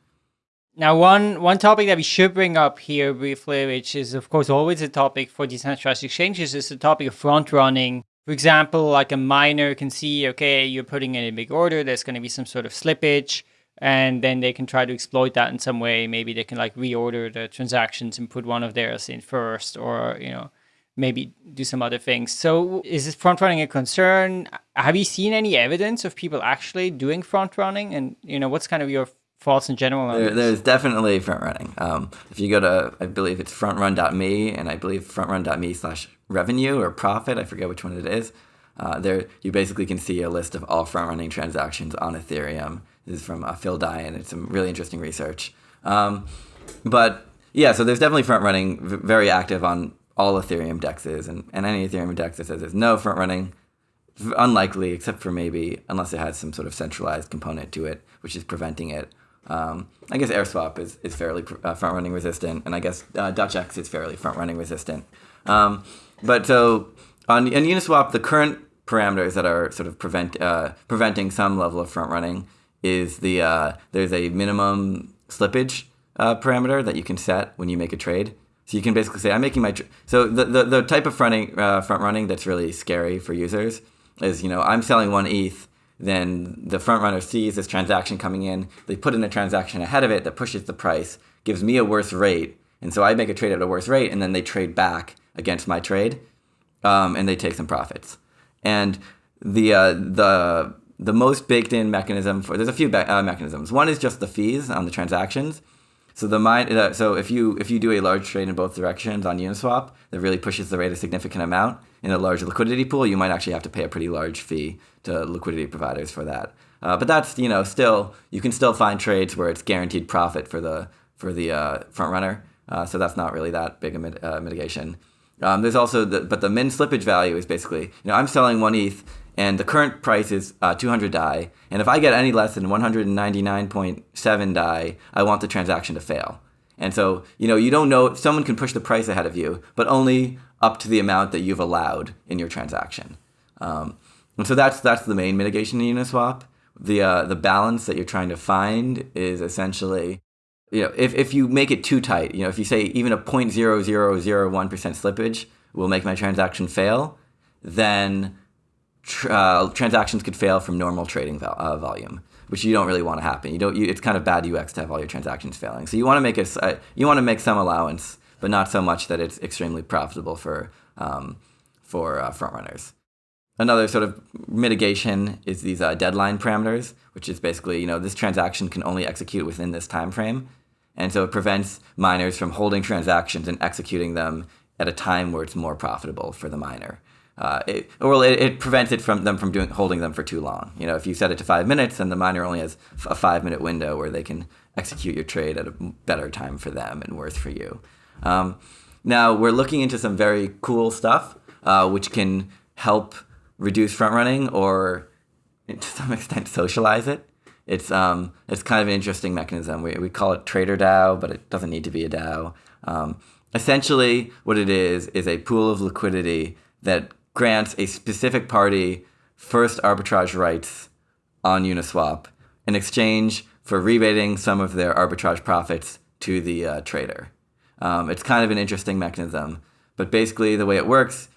Now, one one topic that we should bring up here briefly, which is of course always a topic for decentralized exchanges, is the topic of front running. For example, like a miner can see, okay, you're putting in a big order, there's going to be some sort of slippage, and then they can try to exploit that in some way. Maybe they can like reorder the transactions and put one of theirs in first, or you know, maybe do some other things. So, is this front running a concern? Have you seen any evidence of people actually doing front running? And you know, what's kind of your thoughts in general? There, there's definitely front running. Um, if you go to, I believe it's frontrun.me, and I believe frontrun.me slash revenue or profit, I forget which one it is. Uh, there, you basically can see a list of all front running transactions on Ethereum. This is from uh, Phil Daian. It's some really interesting research. Um, but yeah, so there's definitely front running, very active on all Ethereum dexes, and, and any Ethereum dex that says there's no front running, unlikely, except for maybe unless it has some sort of centralized component to it, which is preventing it. Um, I guess AirSwap is, is fairly uh, front running resistant, and I guess uh, DutchX is fairly front running resistant. Um, but so on in Uniswap, the current parameters that are sort of prevent uh, preventing some level of front running is the uh, there's a minimum slippage uh, parameter that you can set when you make a trade. So you can basically say, I'm making my so the, the, the type of fronting uh, front running that's really scary for users is you know I'm selling one ETH then the front runner sees this transaction coming in. They put in a transaction ahead of it that pushes the price, gives me a worse rate, and so I make a trade at a worse rate, and then they trade back against my trade, um, and they take some profits. And the uh, the the most baked in mechanism for there's a few uh, mechanisms. One is just the fees on the transactions. So the mine, uh, so if you if you do a large trade in both directions on Uniswap, that really pushes the rate a significant amount in a large liquidity pool, you might actually have to pay a pretty large fee to liquidity providers for that. Uh, but that's you know still you can still find trades where it's guaranteed profit for the for the uh, front runner. Uh, so that's not really that big a mit- uh, mitigation. Um, there's also the but the min slippage value is basically you know I'm selling one ETH and the current price is uh, 200 DAI and if I get any less than 199.7 DAI, I want the transaction to fail. And so, you know, you don't know, someone can push the price ahead of you, but only up to the amount that you've allowed in your transaction. Um, and so that's that's the main mitigation in Uniswap. The uh, the balance that you're trying to find is essentially, you know, if, if you make it too tight, you know, if you say even a 0.0001% slippage will make my transaction fail, then tr- uh, transactions could fail from normal trading uh, volume. which you don't really want to happen. You don't. You, it's kind of bad UX to have all your transactions failing. So you want to make it. Uh, you want to make some allowance, but not so much that it's extremely profitable for um, for uh, front runners. Another sort of mitigation is these uh, deadline parameters, which is basically you know this transaction can only execute within this time frame, and so it prevents miners from holding transactions and executing them at a time where it's more profitable for the miner. Uh, it, well, it, it, prevents it from them from doing holding them for too long. You know, if you set it to five minutes, then the miner only has a five minute window where they can execute your trade at a better time for them and worse for you. Um, now we're looking into some very cool stuff, uh, which can help reduce front running or to some extent socialize it. It's um, it's kind of an interesting mechanism. We, we call it Trader DAO, but it doesn't need to be a DAO. Um, essentially, what it is is a pool of liquidity that grants a specific party first arbitrage rights on Uniswap in exchange for rebating some of their arbitrage profits to the uh, trader. Um, it's kind of an interesting mechanism, but basically the way it works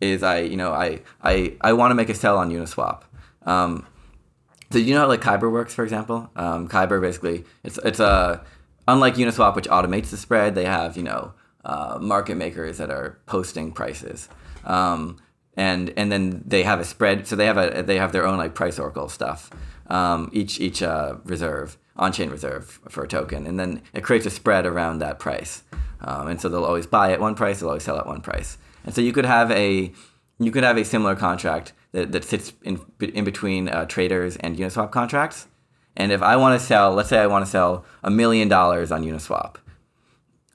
is I, you know, I, I, I want to make a sell on Uniswap. Um, so you know how like Kyber works, for example? Um, Kyber basically, it's, it's a, unlike Uniswap, which automates the spread, they have, you know, uh, market makers that are posting prices. Um, and and then they have a spread. So they have a they have their own like price oracle stuff. Um, each each uh, reserve on chain reserve for a token, and then it creates a spread around that price. Um, and so they'll always buy at one price, they'll always sell at one price. And so you could have a you could have a similar contract that, that sits in in between uh, traders and Uniswap contracts. And if I want to sell, let's say I want to sell a million dollars on Uniswap,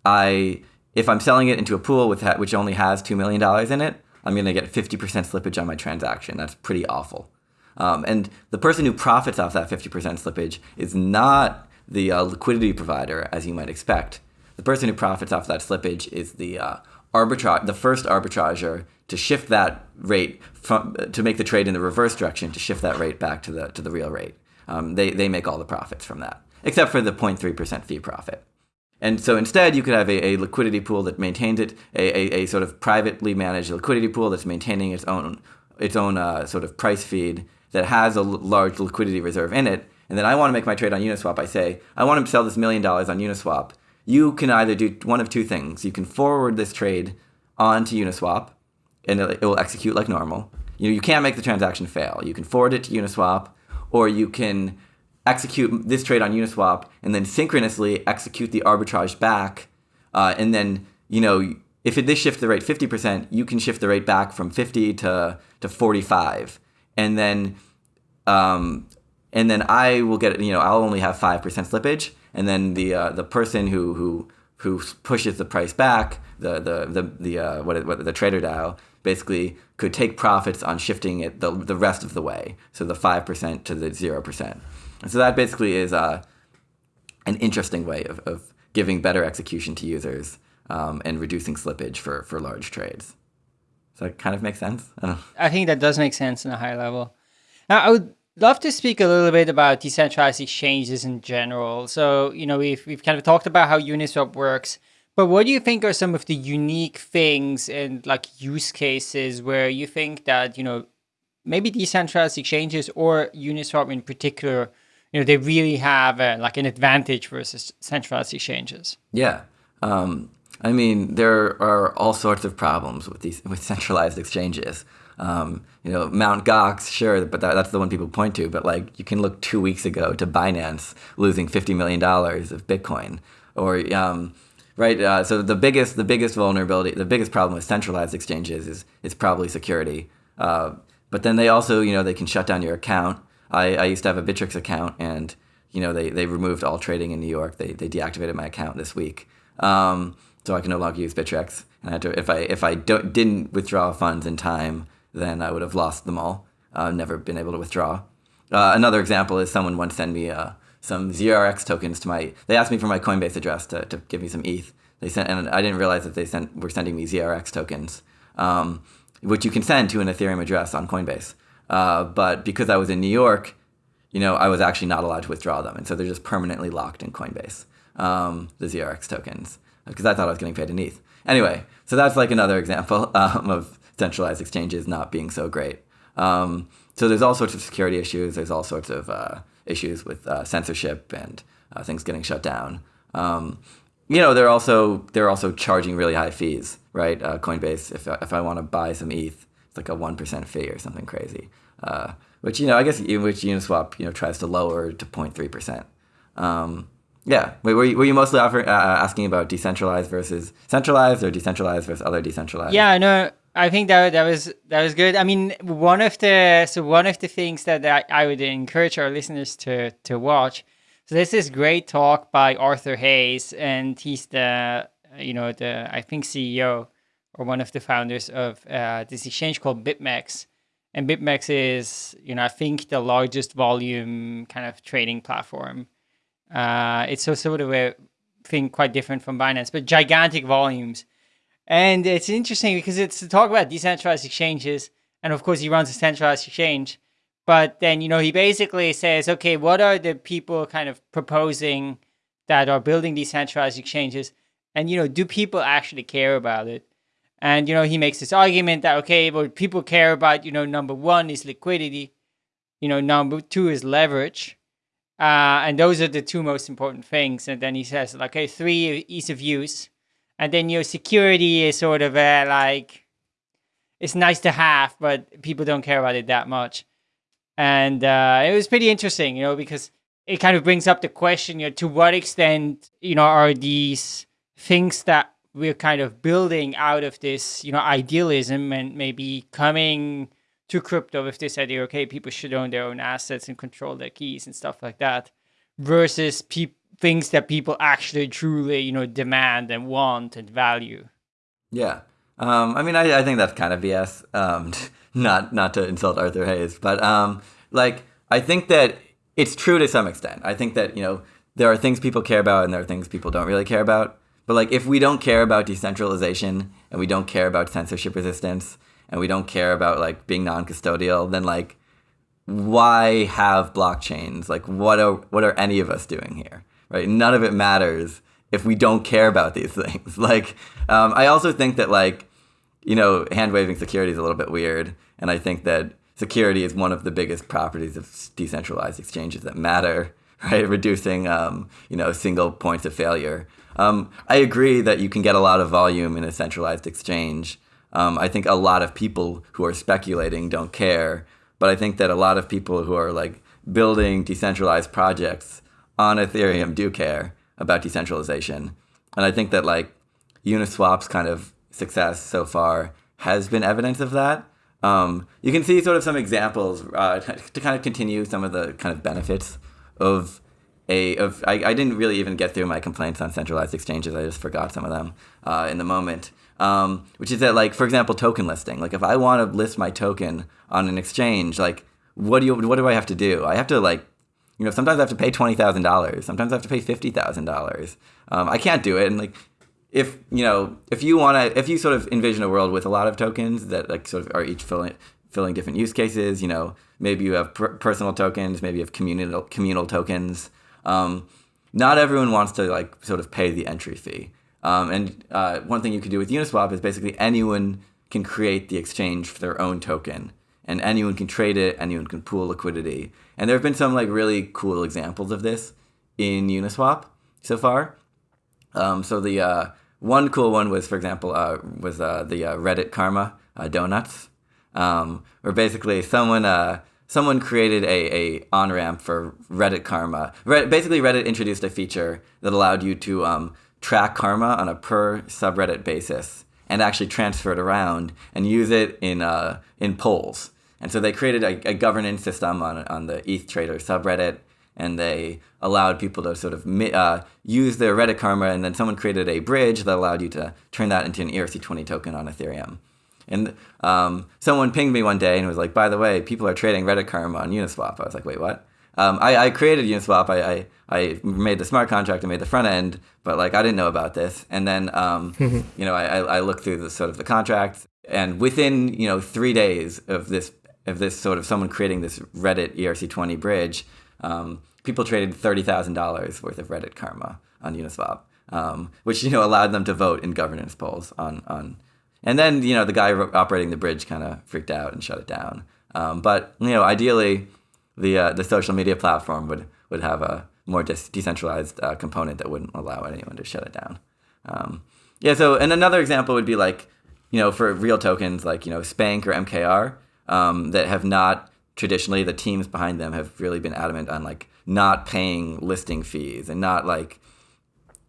I if I'm selling it into a pool with which only has two million dollars in it, I'm going to get 50% slippage on my transaction. That's pretty awful. Um, and the person who profits off that 50% slippage is not the uh, liquidity provider, as you might expect. The person who profits off that slippage is the uh, arbitrage, the first arbitrager to shift that rate from to make the trade in the reverse direction to shift that rate back to the to the real rate. Um, they they make all the profits from that, except for the 0.3% fee profit. And so instead, you could have a, a liquidity pool that maintains it, a, a, a, sort of privately managed liquidity pool that's maintaining its own its own uh, sort of price feed that has a large liquidity reserve in it. And then I want to make my trade on Uniswap. I say, I want to sell this million dollars on Uniswap. You can either do one of two things. You can forward this trade onto Uniswap, and it will execute like normal. You know, you can't make the transaction fail. You can forward it to Uniswap, or you can execute this trade on Uniswap and then synchronously execute the arbitrage back. Uh, and then, you know, if it, this shifts the rate 50%, you can shift the rate back from 50 to, to 45. And then, um, and then I will get, you know, I'll only have 5% slippage. And then the, uh, the person who, who, who pushes the price back, the, the, the, the, uh, what, what, the trader DAO, basically could take profits on shifting it the, the rest of the way. So the 5% to the 0%. And so that basically is uh, an interesting way of, of giving better execution to users um, and reducing slippage for, for large trades. Does that kind of make sense? I, [laughs] I think that does make sense in a high level. Now, I would love to speak a little bit about decentralized exchanges in general. So, you know, we've, we've kind of talked about how Uniswap works, but what do you think are some of the unique things and like use cases where you think that, you know, maybe decentralized exchanges or Uniswap in particular you know they really have a, like an advantage versus centralized exchanges. Yeah, um, I mean there are all sorts of problems with these with centralized exchanges. Um, you know, Mount Gox, sure, but that, that's the one people point to. But like, you can look two weeks ago to Binance losing fifty million dollars of Bitcoin, or um, right. Uh, so the biggest, the biggest vulnerability, the biggest problem with centralized exchanges is is probably security. Uh, but then they also, you know, they can shut down your account. I, I used to have a Bittrex account, and you know they, they removed all trading in New York. They, they deactivated my account this week, um, so I can no longer use Bittrex. And I had to, if I if I didn't withdraw funds in time, then I would have lost them all. Uh, never been able to withdraw. Uh, another example is someone once sent me uh, some ZRX tokens to my. They asked me for my Coinbase address to, to give me some ETH. They sent, and I didn't realize that they sent were sending me ZRX tokens, um, which you can send to an Ethereum address on Coinbase. Uh, but because I was in New York, you know, I was actually not allowed to withdraw them, and so they're just permanently locked in Coinbase, um, the ZRX tokens, because I thought I was getting paid in ETH. Anyway, so that's like another [laughs] example um, of centralized exchanges not being so great. Um, so there's all sorts of security issues. There's all sorts of uh, issues with uh, censorship and uh, things getting shut down. Um, you know, they're also they're also charging really high fees, right? Uh, Coinbase, if if I want to buy some ETH, it's like a one percent fee or something crazy. Uh, which you know, I guess which Uniswap you know tries to lower to 0.3 percent. Um, yeah, Wait, were you, were you mostly uh, asking about decentralized versus centralized, or decentralized versus other decentralized? Yeah, no, I think that that was that was good. I mean, one of the so one of the things that I, I would encourage our listeners to to watch. So this is great talk by Arthur Hayes, and he's the you know the I think CEO or one of the founders of uh, this exchange called BitMEX. And BitMEX is, you know, I think the largest volume kind of trading platform. Uh, it's also sort of a thing quite different from Binance, but gigantic volumes. And it's interesting because it's to talk about decentralized exchanges. And of course, he runs a centralized exchange. But then, you know, he basically says, okay, what are the people kind of proposing that are building decentralized exchanges? And, you know, do people actually care about it? And, you know, he makes this argument that, okay, what people care about, you know, number one is liquidity. You know, number two is leverage. Uh, and those are the two most important things. And then he says, like, okay, three, ease of use. And then your security is sort of a, like, it's nice to have, but people don't care about it that much. And uh, it was pretty interesting, you know, because it kind of brings up the question, you know, to what extent, you know, are these things that we're kind of building out of this, you know, idealism and maybe coming to crypto with this idea, okay, people should own their own assets and control their keys and stuff like that, versus pe- things that people actually truly, you know, demand and want and value. Yeah. Um, I mean, I, I think that's kind of BS. Um, [laughs] not not to insult Arthur Hayes, but um, like I think that it's true to some extent. I think that you know there are things people care about and there are things people don't really care about. But like if we don't care about decentralization and we don't care about censorship resistance and we don't care about like being non-custodial, then like why have blockchains? Like what are what are any of us doing here? Right? None of it matters if we don't care about these [laughs] things. Like um, I also think that like you know hand waving security is a little bit weird, and I think that security is one of the biggest properties of decentralized exchanges that matter. [laughs] Right, reducing um, you know single points of failure. Um, I agree that you can get a lot of volume in a centralized exchange. Um, I think a lot of people who are speculating don't care, but I think that a lot of people who are like building decentralized projects on Ethereum do care about decentralization. And I think that like Uniswap's kind of success so far has been evidence of that. Um, you can see sort of some examples uh, [laughs] to kind of continue some of the kind of benefits of a of I, I didn't really even get through my complaints on centralized exchanges. I just forgot some of them uh, in the moment. Um, which is that like for example token listing. Like if I want to list my token on an exchange, like what do you what do I have to do? I have to like you know sometimes I have to pay twenty thousand dollars. Sometimes I have to pay fifty thousand um, dollars. I can't do it. And like if you know if you want to if you sort of envision a world with a lot of tokens that like sort of are each filling filling different use cases. You know maybe you have per- personal tokens, maybe you have communal communal tokens. Um, not everyone wants to like sort of pay the entry fee. Um, and uh, one thing you can do with Uniswap is basically anyone can create the exchange for their own token, and anyone can trade it. Anyone can pool liquidity. And there have been some like really cool examples of this in Uniswap so far. Um, so the uh, one cool one was, for example, uh, was uh, the uh, Reddit Karma uh, donuts, um, where basically someone someone created a, a on ramp for Reddit Karma. Reddit, basically, Reddit introduced a feature that allowed you to um, track karma on a per subreddit basis and actually transfer it around and use it in uh, in polls. And so they created a, a governance system on on the ETH Trader subreddit, and they allowed people to sort of uh, use their Reddit Karma, and then someone created a bridge that allowed you to turn that into an ERC20 token on Ethereum. And um, someone pinged me one day and was like, by the way, people are trading Reddit Karma on Uniswap. I was like, wait, what? Um, I, I, created Uniswap. I, I, I, made the smart contract. I made the front end, but like I didn't know about this. And then um, [laughs] you know I, I looked through the sort of the contract, and within you know three days of this of this sort of someone creating this Reddit ERC20 bridge, um, people traded thirty thousand dollars worth of Reddit Karma on Uniswap, um, which you know allowed them to vote in governance polls on on and then you know the guy operating the bridge kind of freaked out and shut it down. Um, but you know, ideally, the uh, the social media platform would would have a more de- decentralized uh, component that wouldn't allow anyone to shut it down. Um, yeah. So, and another example would be like, you know, for real tokens like you know Spank or MKR um, that have not traditionally the teams behind them have really been adamant on like not paying listing fees and not like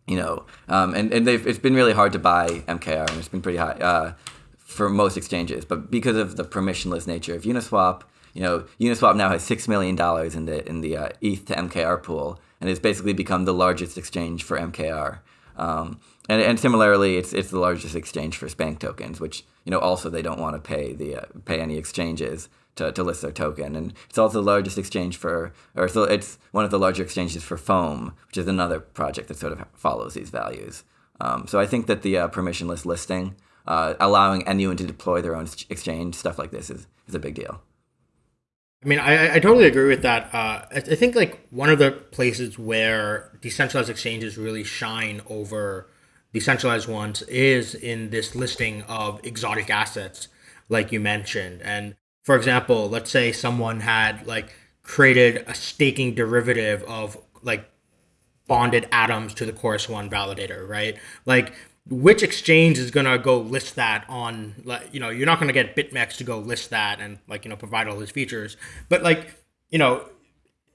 you know um, and, and they've, it's been really hard to buy mkr and it's been pretty high uh, for most exchanges. But because of the permissionless nature of uniswap you know uniswap now has six million dollars in the in the uh, eth to mkr pool and it's basically become the largest exchange for mkr um, and, and similarly it's it's the largest exchange for spank tokens which you know also they don't want to pay the uh, pay any exchanges to, to list their token. And it's also the largest exchange for, or so it's one of the larger exchanges for Foam, which is another project that sort of follows these values. Um, so I think that the uh, permissionless listing, uh, allowing anyone to deploy their own exchange, stuff like this is, is a big deal. I mean, I, I totally agree with that. Uh, I, I think like one of the places where decentralized exchanges really shine over decentralized ones is in this listing of exotic assets, like you mentioned. And for example, let's say someone had like created a staking derivative of like bonded atoms to the Chorus One validator, right? Like which exchange is gonna go list that on like you know you're not gonna get BitMEX to go list that and like you know provide all these features, but like you know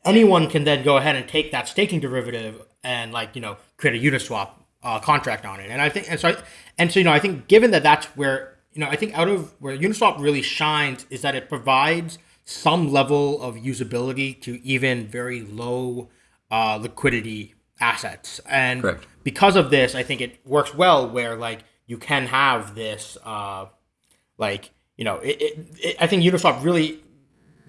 anyone can then go ahead and take that staking derivative and like you know create a Uniswap uh, contract on it. And I think and so I, and so you know I think given that that's where you know, I think out of where Uniswap really shines is that it provides some level of usability to even very low uh, liquidity assets. And Correct. because of this, I think it works well where like you can have this, uh, like, you know, it, it, it, I think Uniswap really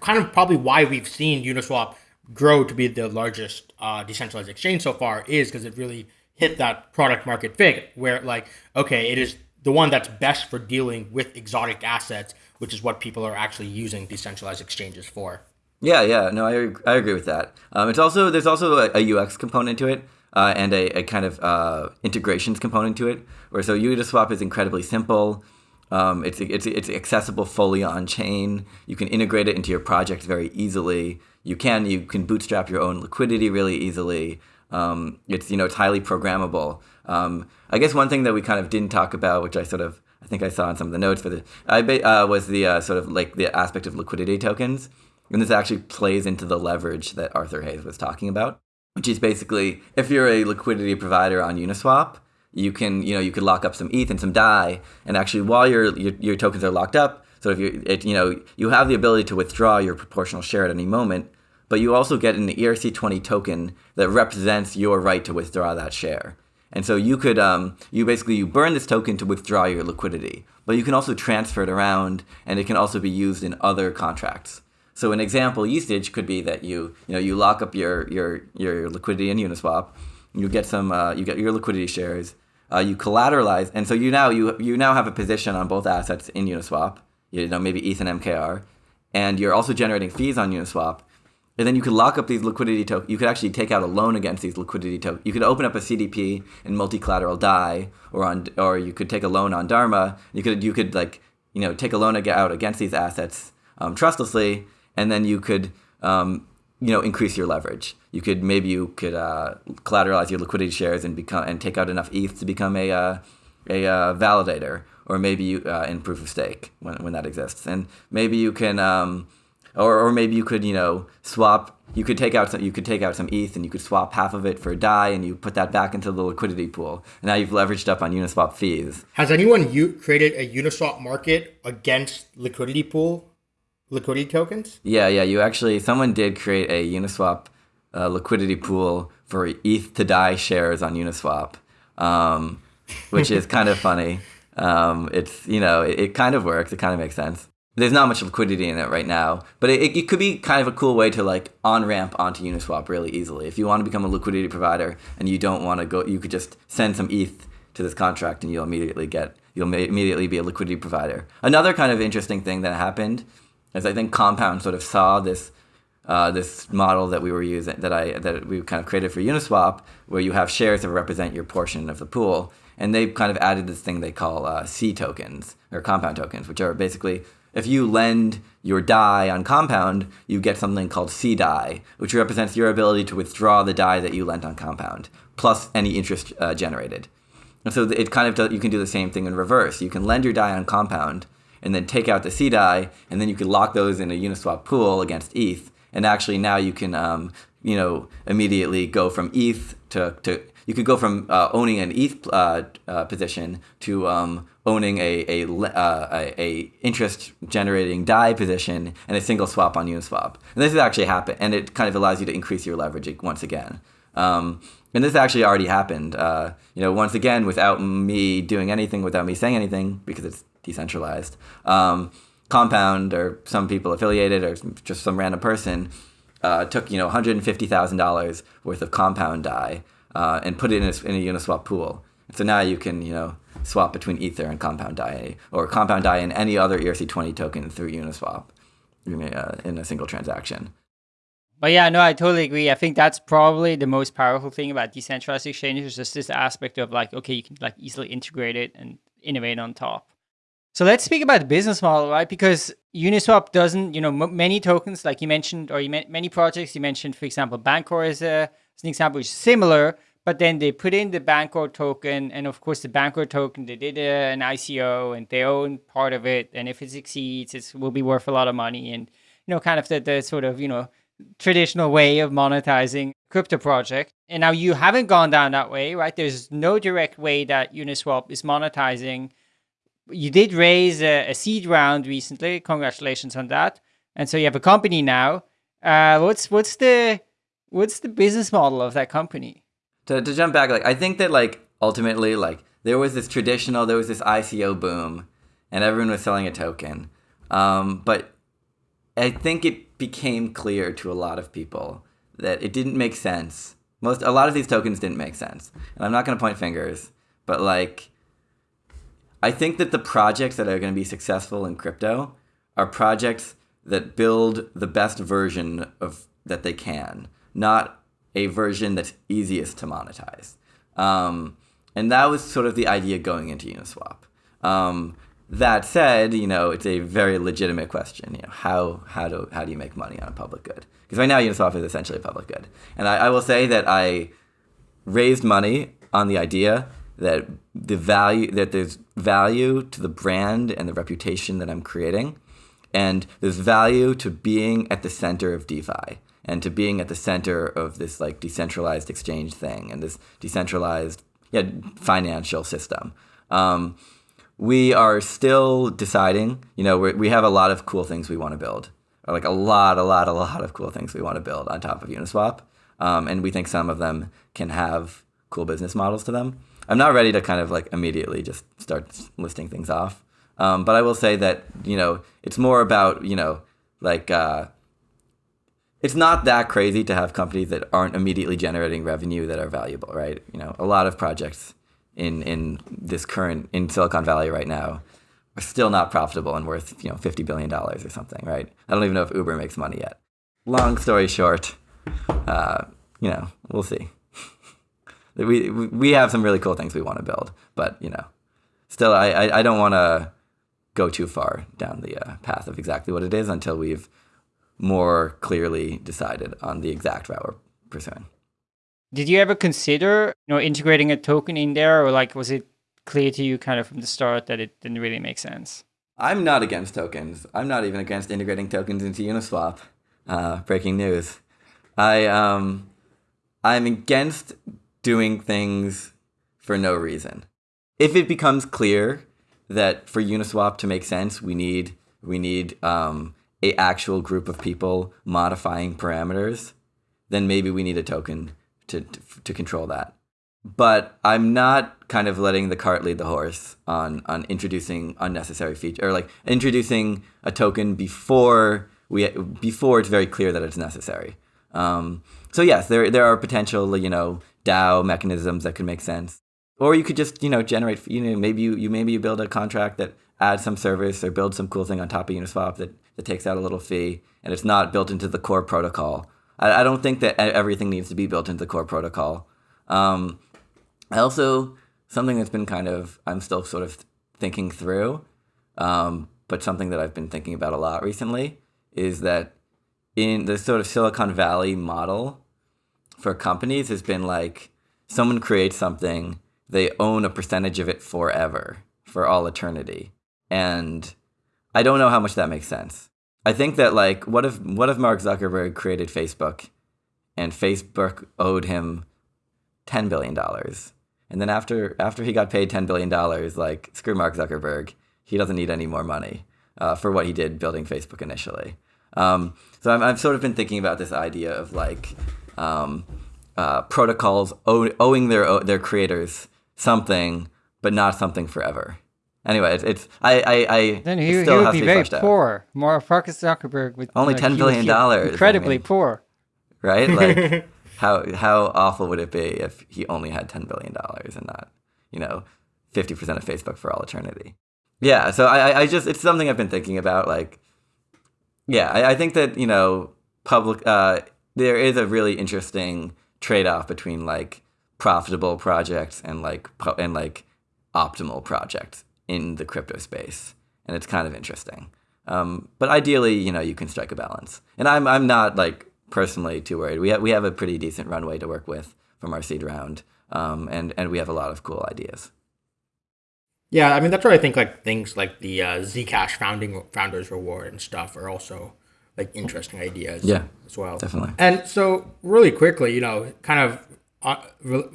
kind of probably why we've seen Uniswap grow to be the largest uh, decentralized exchange so far is because it really hit that product market fit where like, okay, it is the one that's best for dealing with exotic assets, which is what people are actually using decentralized exchanges for. Yeah, yeah, no, I, I agree with that. Um, it's also there's also a, a UX component to it uh, and a, a, kind of uh, integrations component to it. Where so Uniswap is incredibly simple. Um, it's, it's it's accessible fully on chain. You can integrate it into your project very easily. You can you can bootstrap your own liquidity really easily. Um, it's you know it's highly programmable. Um, I guess one thing that we kind of didn't talk about, which I sort of I think I saw in some of the notes for the I uh, was the uh, sort of like the aspect of liquidity tokens, and this actually plays into the leverage that Arthur Hayes was talking about, which is basically if you're a liquidity provider on Uniswap, you can you know you could lock up some ETH and some DAI, and actually while your your, your tokens are locked up, so if you it, you know you have the ability to withdraw your proportional share at any moment, but you also get an ERC20 token that represents your right to withdraw that share. And so you could, um, you basically you burn this token to withdraw your liquidity, but you can also transfer it around, and it can also be used in other contracts. So an example usage could be that you, you know, you lock up your your your liquidity in Uniswap, you get some, uh, you get your liquidity shares, uh, you collateralize, and so you now you you now have a position on both assets in Uniswap, you know, maybe ETH and MKR, and you're also generating fees on Uniswap, and then you could lock up these liquidity tokens. You could actually take out a loan against these liquidity tokens. You could open up a CDP and multi-collateral DAI, or on, or you could take a loan on Dharma. You could, you could like, you know, take a loan out against these assets um, trustlessly, and then you could, um, you know, increase your leverage. You could maybe you could uh, collateralize your liquidity shares and become and take out enough ETH to become a uh, a uh, validator, or maybe you, uh, in proof of stake when when that exists, and maybe you can. Um, or, or maybe you could you know swap you could take out some, you could take out some ETH and you could swap half of it for a DAI and you put that back into the liquidity pool. And now you've leveraged up on Uniswap fees. Has anyone u- created a Uniswap market against liquidity pool liquidity tokens? Yeah, yeah. You actually someone did create a Uniswap uh, liquidity pool for ETH to DAI shares on Uniswap, um, which is kind of funny. Um, it's you know it, it kind of works. It kind of makes sense there's not much liquidity in it right now, but it, it could be kind of a cool way to like on ramp onto Uniswap really easily. If you want to become a liquidity provider and you don't want to go, you could just send some ETH to this contract and you'll immediately get you'll immediately be a liquidity provider. Another kind of interesting thing that happened is I think Compound sort of saw this uh, this model that we were using that I that we kind of created for Uniswap, where you have shares that represent your portion of the pool, and they kind of added this thing they call uh, C tokens or compound tokens, which are basically if you lend your Dai on Compound, you get something called C Dai, which represents your ability to withdraw the Dai that you lent on Compound, plus any interest uh, generated. And so it kind of does, you can do the same thing in reverse. You can lend your Dai on Compound, and then take out the C Dai, and then you can lock those in a Uniswap pool against ETH. And actually now you can, um, you know, immediately go from ETH to, to you could go from uh, owning an ETH uh, uh, position to um, owning a a, uh, a, a interest generating DAI position and a single swap on Uniswap. And this has actually happened, and it kind of allows you to increase your leverage once again. Um, and this actually already happened. Uh, you know, once again, without me doing anything, without me saying anything, because it's decentralized. Um, Compound or some people affiliated or just some random person uh, took you know $150,000 worth of Compound DAI uh, and put it in a, in a Uniswap pool. So now you can you know swap between Ether and Compound DAI or Compound DAI and any other ERC20 token through Uniswap in a, uh, in a single transaction. But yeah, no, I totally agree. I think that's probably the most powerful thing about decentralized exchanges is just this aspect of like, okay, you can like easily integrate it and innovate on top. So let's speak about the business model, right? Because Uniswap doesn't, you know, many tokens, like you mentioned, or you many projects, you mentioned, for example, Bancor is, a, as an example, which is similar, but then they put in the Bancor token, and of course, the Bancor token, they did a, an ICO, and they own part of it, and if it succeeds, it will be worth a lot of money, and you know, kind of the, the sort of, you know, traditional way of monetizing crypto project. And now you haven't gone down that way, right? There's no direct way that Uniswap is monetizing you did raise a, a, seed round recently. Congratulations on that. And so you have a company now. Uh, what's what's the what's the business model of that company? To, to jump back, like I think that like ultimately like there was this traditional, there was this ICO boom, and everyone was selling a token. Um, but I think it became clear to a lot of people that it didn't make sense. Most a lot of these tokens didn't make sense, and I'm not going to point fingers, but like I think that the projects that are going to be successful in crypto are projects that build the best version of that they can, not a version that's easiest to monetize. Um, and that was sort of the idea going into Uniswap. Um, that said, you know, it's a very legitimate question. You know, how how do how do you make money on a public good? Because right now Uniswap is essentially a public good. And I, I will say that I raised money on the idea that the value that there's value to the brand and the reputation that I'm creating, and there's value to being at the center of DeFi and to being at the center of this like decentralized exchange thing and this decentralized yeah financial system. Um, we are still deciding. You know, we have a lot of cool things we want to build, like a lot, a lot, a lot of cool things we want to build on top of Uniswap, um, and we think some of them can have cool business models to them. I'm not ready to kind of like immediately just start listing things off. Um, but I will say that you know it's more about you know like uh, it's not that crazy to have companies that aren't immediately generating revenue that are valuable, right? You know, a lot of projects in in this current in Silicon Valley right now are still not profitable and worth you know fifty billion dollars or something, right? I don't even know if Uber makes money yet. Long story short, uh, you know, we'll see [laughs] we we have some really cool things we want to build, but you know, still, I I, I don't want to go too far down the uh, path of exactly what it is until we've more clearly decided on the exact route we're pursuing. Did you ever consider, you know, integrating a token in there, or like was it clear to you kind of from the start that it didn't really make sense? I'm not against tokens. I'm not even against integrating tokens into Uniswap. Uh, breaking news. I um, I'm against doing things for no reason. If it becomes clear that for Uniswap to make sense, we need we need um, a actual group of people modifying parameters, then maybe we need a token to, to, to control that. But I'm not kind of letting the cart lead the horse on on introducing unnecessary feature or like introducing a token before we before it's very clear that it's necessary. Um, so yes, there there are potential you know DAO mechanisms that could make sense. Or you could just, you know, generate, you know, maybe you, you maybe you build a contract that adds some service or build some cool thing on top of Uniswap that, that takes out a little fee and it's not built into the core protocol. I, I don't think that everything needs to be built into the core protocol. Um, I also, something that's been kind of, I'm still sort of thinking through, um, but something that I've been thinking about a lot recently is that in the sort of Silicon Valley model for companies has been like someone creates something, they own a percentage of it forever, for all eternity. And I don't know how much that makes sense. I think that like what if what if Mark Zuckerberg created Facebook and Facebook owed him 10 billion dollars. And then after after he got paid 10 billion dollars, like screw Mark Zuckerberg, he doesn't need any more money uh, for what he did building Facebook initially. Um, so i have sort of been thinking about this idea of like um, uh, protocols owe, owing their their creators something, but not something forever. Anyway, it's, it's I I, I then he, he would be very poor. More Mark Zuckerberg with only ten billion dollars, incredibly I mean, poor, right? Like [laughs] how how awful would it be if he only had ten billion dollars and not you know fifty percent of Facebook for all eternity? Yeah, so I I just it's something I've been thinking about. Like, yeah, I, I think that you know public uh, there is a really interesting trade off between like profitable projects and like and like optimal projects in the crypto space, and it's kind of interesting. Um, but ideally, you know, you can strike a balance. And I'm I'm not like personally too worried. We have we have a pretty decent runway to work with from our seed round, um, and and we have a lot of cool ideas. Yeah, I mean that's where I think like things like the uh, Zcash founding founders reward and stuff are also like interesting ideas. Yeah, as well. Definitely. And so really quickly, you know, kind of uh,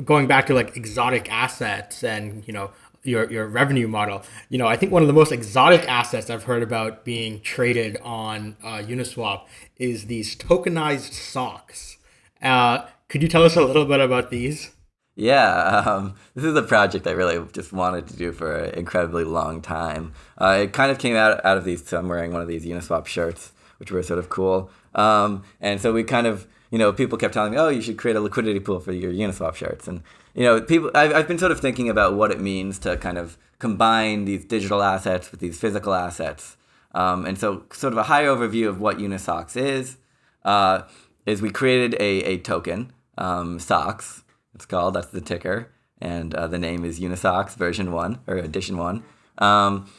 going back to like exotic assets and you know your your revenue model. You know, I think one of the most exotic assets I've heard about being traded on uh, Uniswap is these tokenized socks. Uh, could you tell us a little bit about these? Yeah, um, this is a project I really just wanted to do for an incredibly long time. Uh, it kind of came out out of these. So I'm wearing one of these Uniswap shirts, which were sort of cool. Um, and so we kind of, you know, people kept telling me, "Oh, you should create a liquidity pool for your Uniswap shirts." And you know, people. I've, I've been sort of thinking about what it means to kind of combine these digital assets with these physical assets. Um, and so, sort of a high overview of what Unisocks is, uh, is we created a, a token, um, Socks, it's called, that's the ticker. And uh, the name is Unisocks version one or edition one. Um,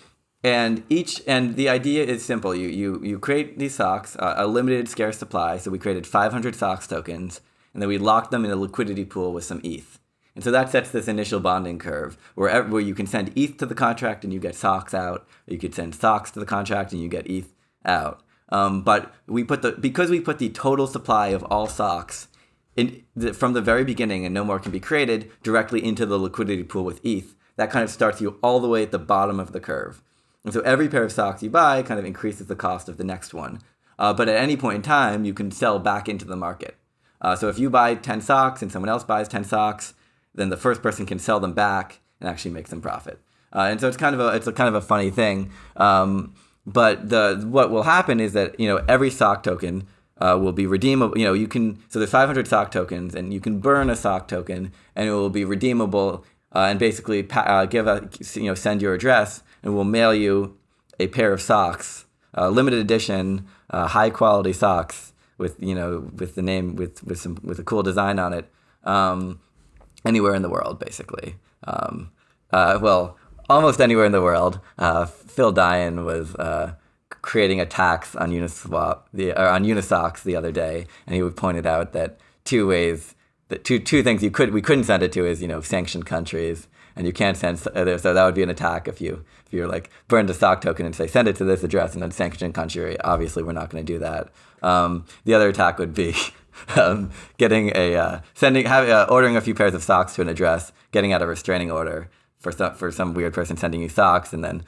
and each and the idea is simple. You you you create these socks, uh, a limited scarce supply. So we created 500 socks tokens, and then we locked them in a liquidity pool with some ETH. And so that sets this initial bonding curve where, where you can send ETH to the contract and you get socks out. Or you could send socks to the contract and you get ETH out. Um, but we put the because we put the total supply of all socks in the, from the very beginning and no more can be created directly into the liquidity pool with ETH. That kind of starts you all the way at the bottom of the curve. And so every pair of socks you buy kind of increases the cost of the next one. Uh, but at any point in time, you can sell back into the market. Uh, so if you buy 10 socks and someone else buys 10 socks, then the first person can sell them back and actually make some profit. Uh, and so it's kind of a it's a kind of a funny thing. Um, but the what will happen is that you know every sock token uh, will be redeemable. You know you can so there's 500 sock tokens and you can burn a sock token and it will be redeemable uh, and basically uh, give a you know send your address and we'll mail you a pair of socks, uh, limited edition, uh, high quality socks with you know with the name with with some with a cool design on it. Um, anywhere in the world, basically. Um, uh, well, almost anywhere in the world. Uh, Phil Daian was uh, creating a tax on Uniswap, the, or on Unisocks the other day, and he pointed out that two ways, that two two things you could we couldn't send it to is you know sanctioned countries, and you can't send so that would be an attack if you if you're like burned a sock token and say send it to this address and then sanctioned country. Obviously, we're not going to do that. Um, the other attack would be [laughs] [laughs] um, getting a uh, sending uh, ordering a few pairs of socks to an address, getting out a restraining order for some for some weird person sending you socks, and then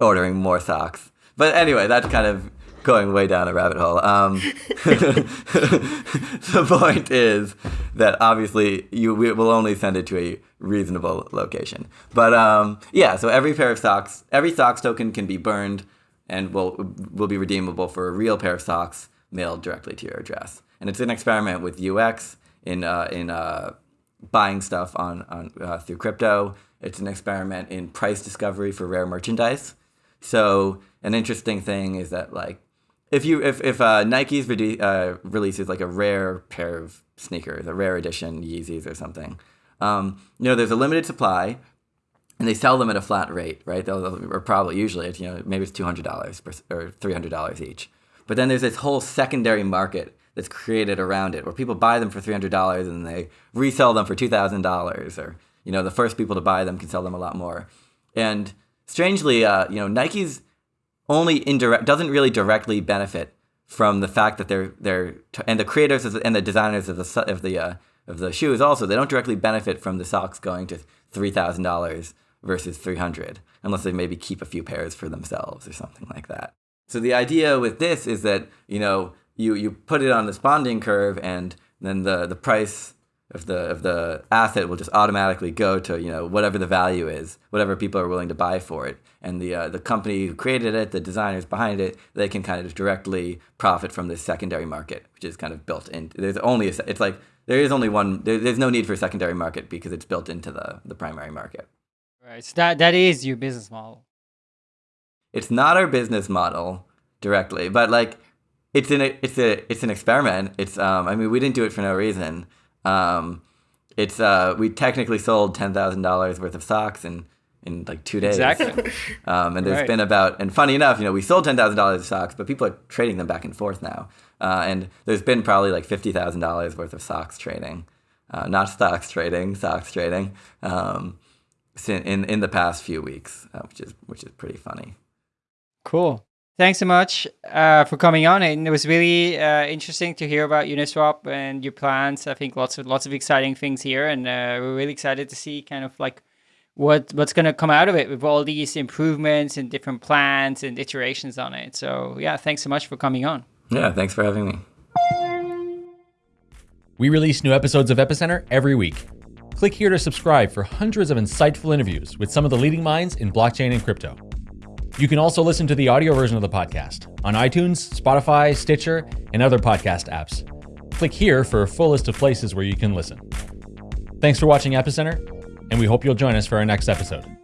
ordering more socks. But anyway, that's kind of going way down a rabbit hole. Um, [laughs] the point is that obviously you we will only send it to a reasonable location. But um, yeah, so every pair of socks, every socks token can be burned and will will be redeemable for a real pair of socks mailed directly to your address and it's an experiment with UX in uh, in uh, buying stuff on on uh, through crypto. It's an experiment in price discovery for rare merchandise. So an interesting thing is that like if you if if uh, Nike's uh, releases like a rare pair of sneakers, a rare edition Yeezys or something, um, you know, there's a limited supply, and they sell them at a flat rate, right? They'll, or probably usually it's you know maybe it's two hundred dollars or three hundred dollars each. But then there's this whole secondary market that's created around it, where people buy them for three hundred dollars and they resell them for two thousand dollars, or you know the first people to buy them can sell them a lot more. And strangely, uh, you know Nike's only indirect doesn't really directly benefit from the fact that they're they're and the creators and the designers of the of the uh, of the shoes also they don't directly benefit from the socks going to three thousand dollars versus 300 unless they maybe keep a few pairs for themselves or something like that so the idea with this is that you know you you put it on this bonding curve and then the the price of the of the asset will just automatically go to you know whatever the value is whatever people are willing to buy for it and the uh, the company who created it the designers behind it they can kind of directly profit from this secondary market which is kind of built in there's only a, it's like there is only one there, there's no need for a secondary market because it's built into the the primary market Right. So that that is your business model. It's not our business model directly, but like it's an it's a it's an experiment. It's um I mean we didn't do it for no reason. Um, it's uh we technically sold ten thousand dollars worth of socks in in like two days. Exactly. [laughs] um, and there's right. been about and funny enough, you know, we sold ten thousand dollars of socks, but people are trading them back and forth now. Uh, and there's been probably like fifty thousand dollars worth of socks trading, uh, not stocks trading, socks trading. Um, in in the past few weeks, uh, which is which is pretty funny. Cool. Thanks so much uh, for coming on, and it was really uh, interesting to hear about Uniswap and your plans. I think lots of lots of exciting things here, and uh, we're really excited to see kind of like what what's going to come out of it with all these improvements and different plans and iterations on it. So yeah, thanks so much for coming on. Yeah, thanks for having me. We release new episodes of Epicenter every week. Click here to subscribe for hundreds of insightful interviews with some of the leading minds in blockchain and crypto. You can also listen to the audio version of the podcast on iTunes, Spotify, Stitcher, and other podcast apps. Click here for a full list of places where you can listen. Thanks for watching Epicenter, and we hope you'll join us for our next episode.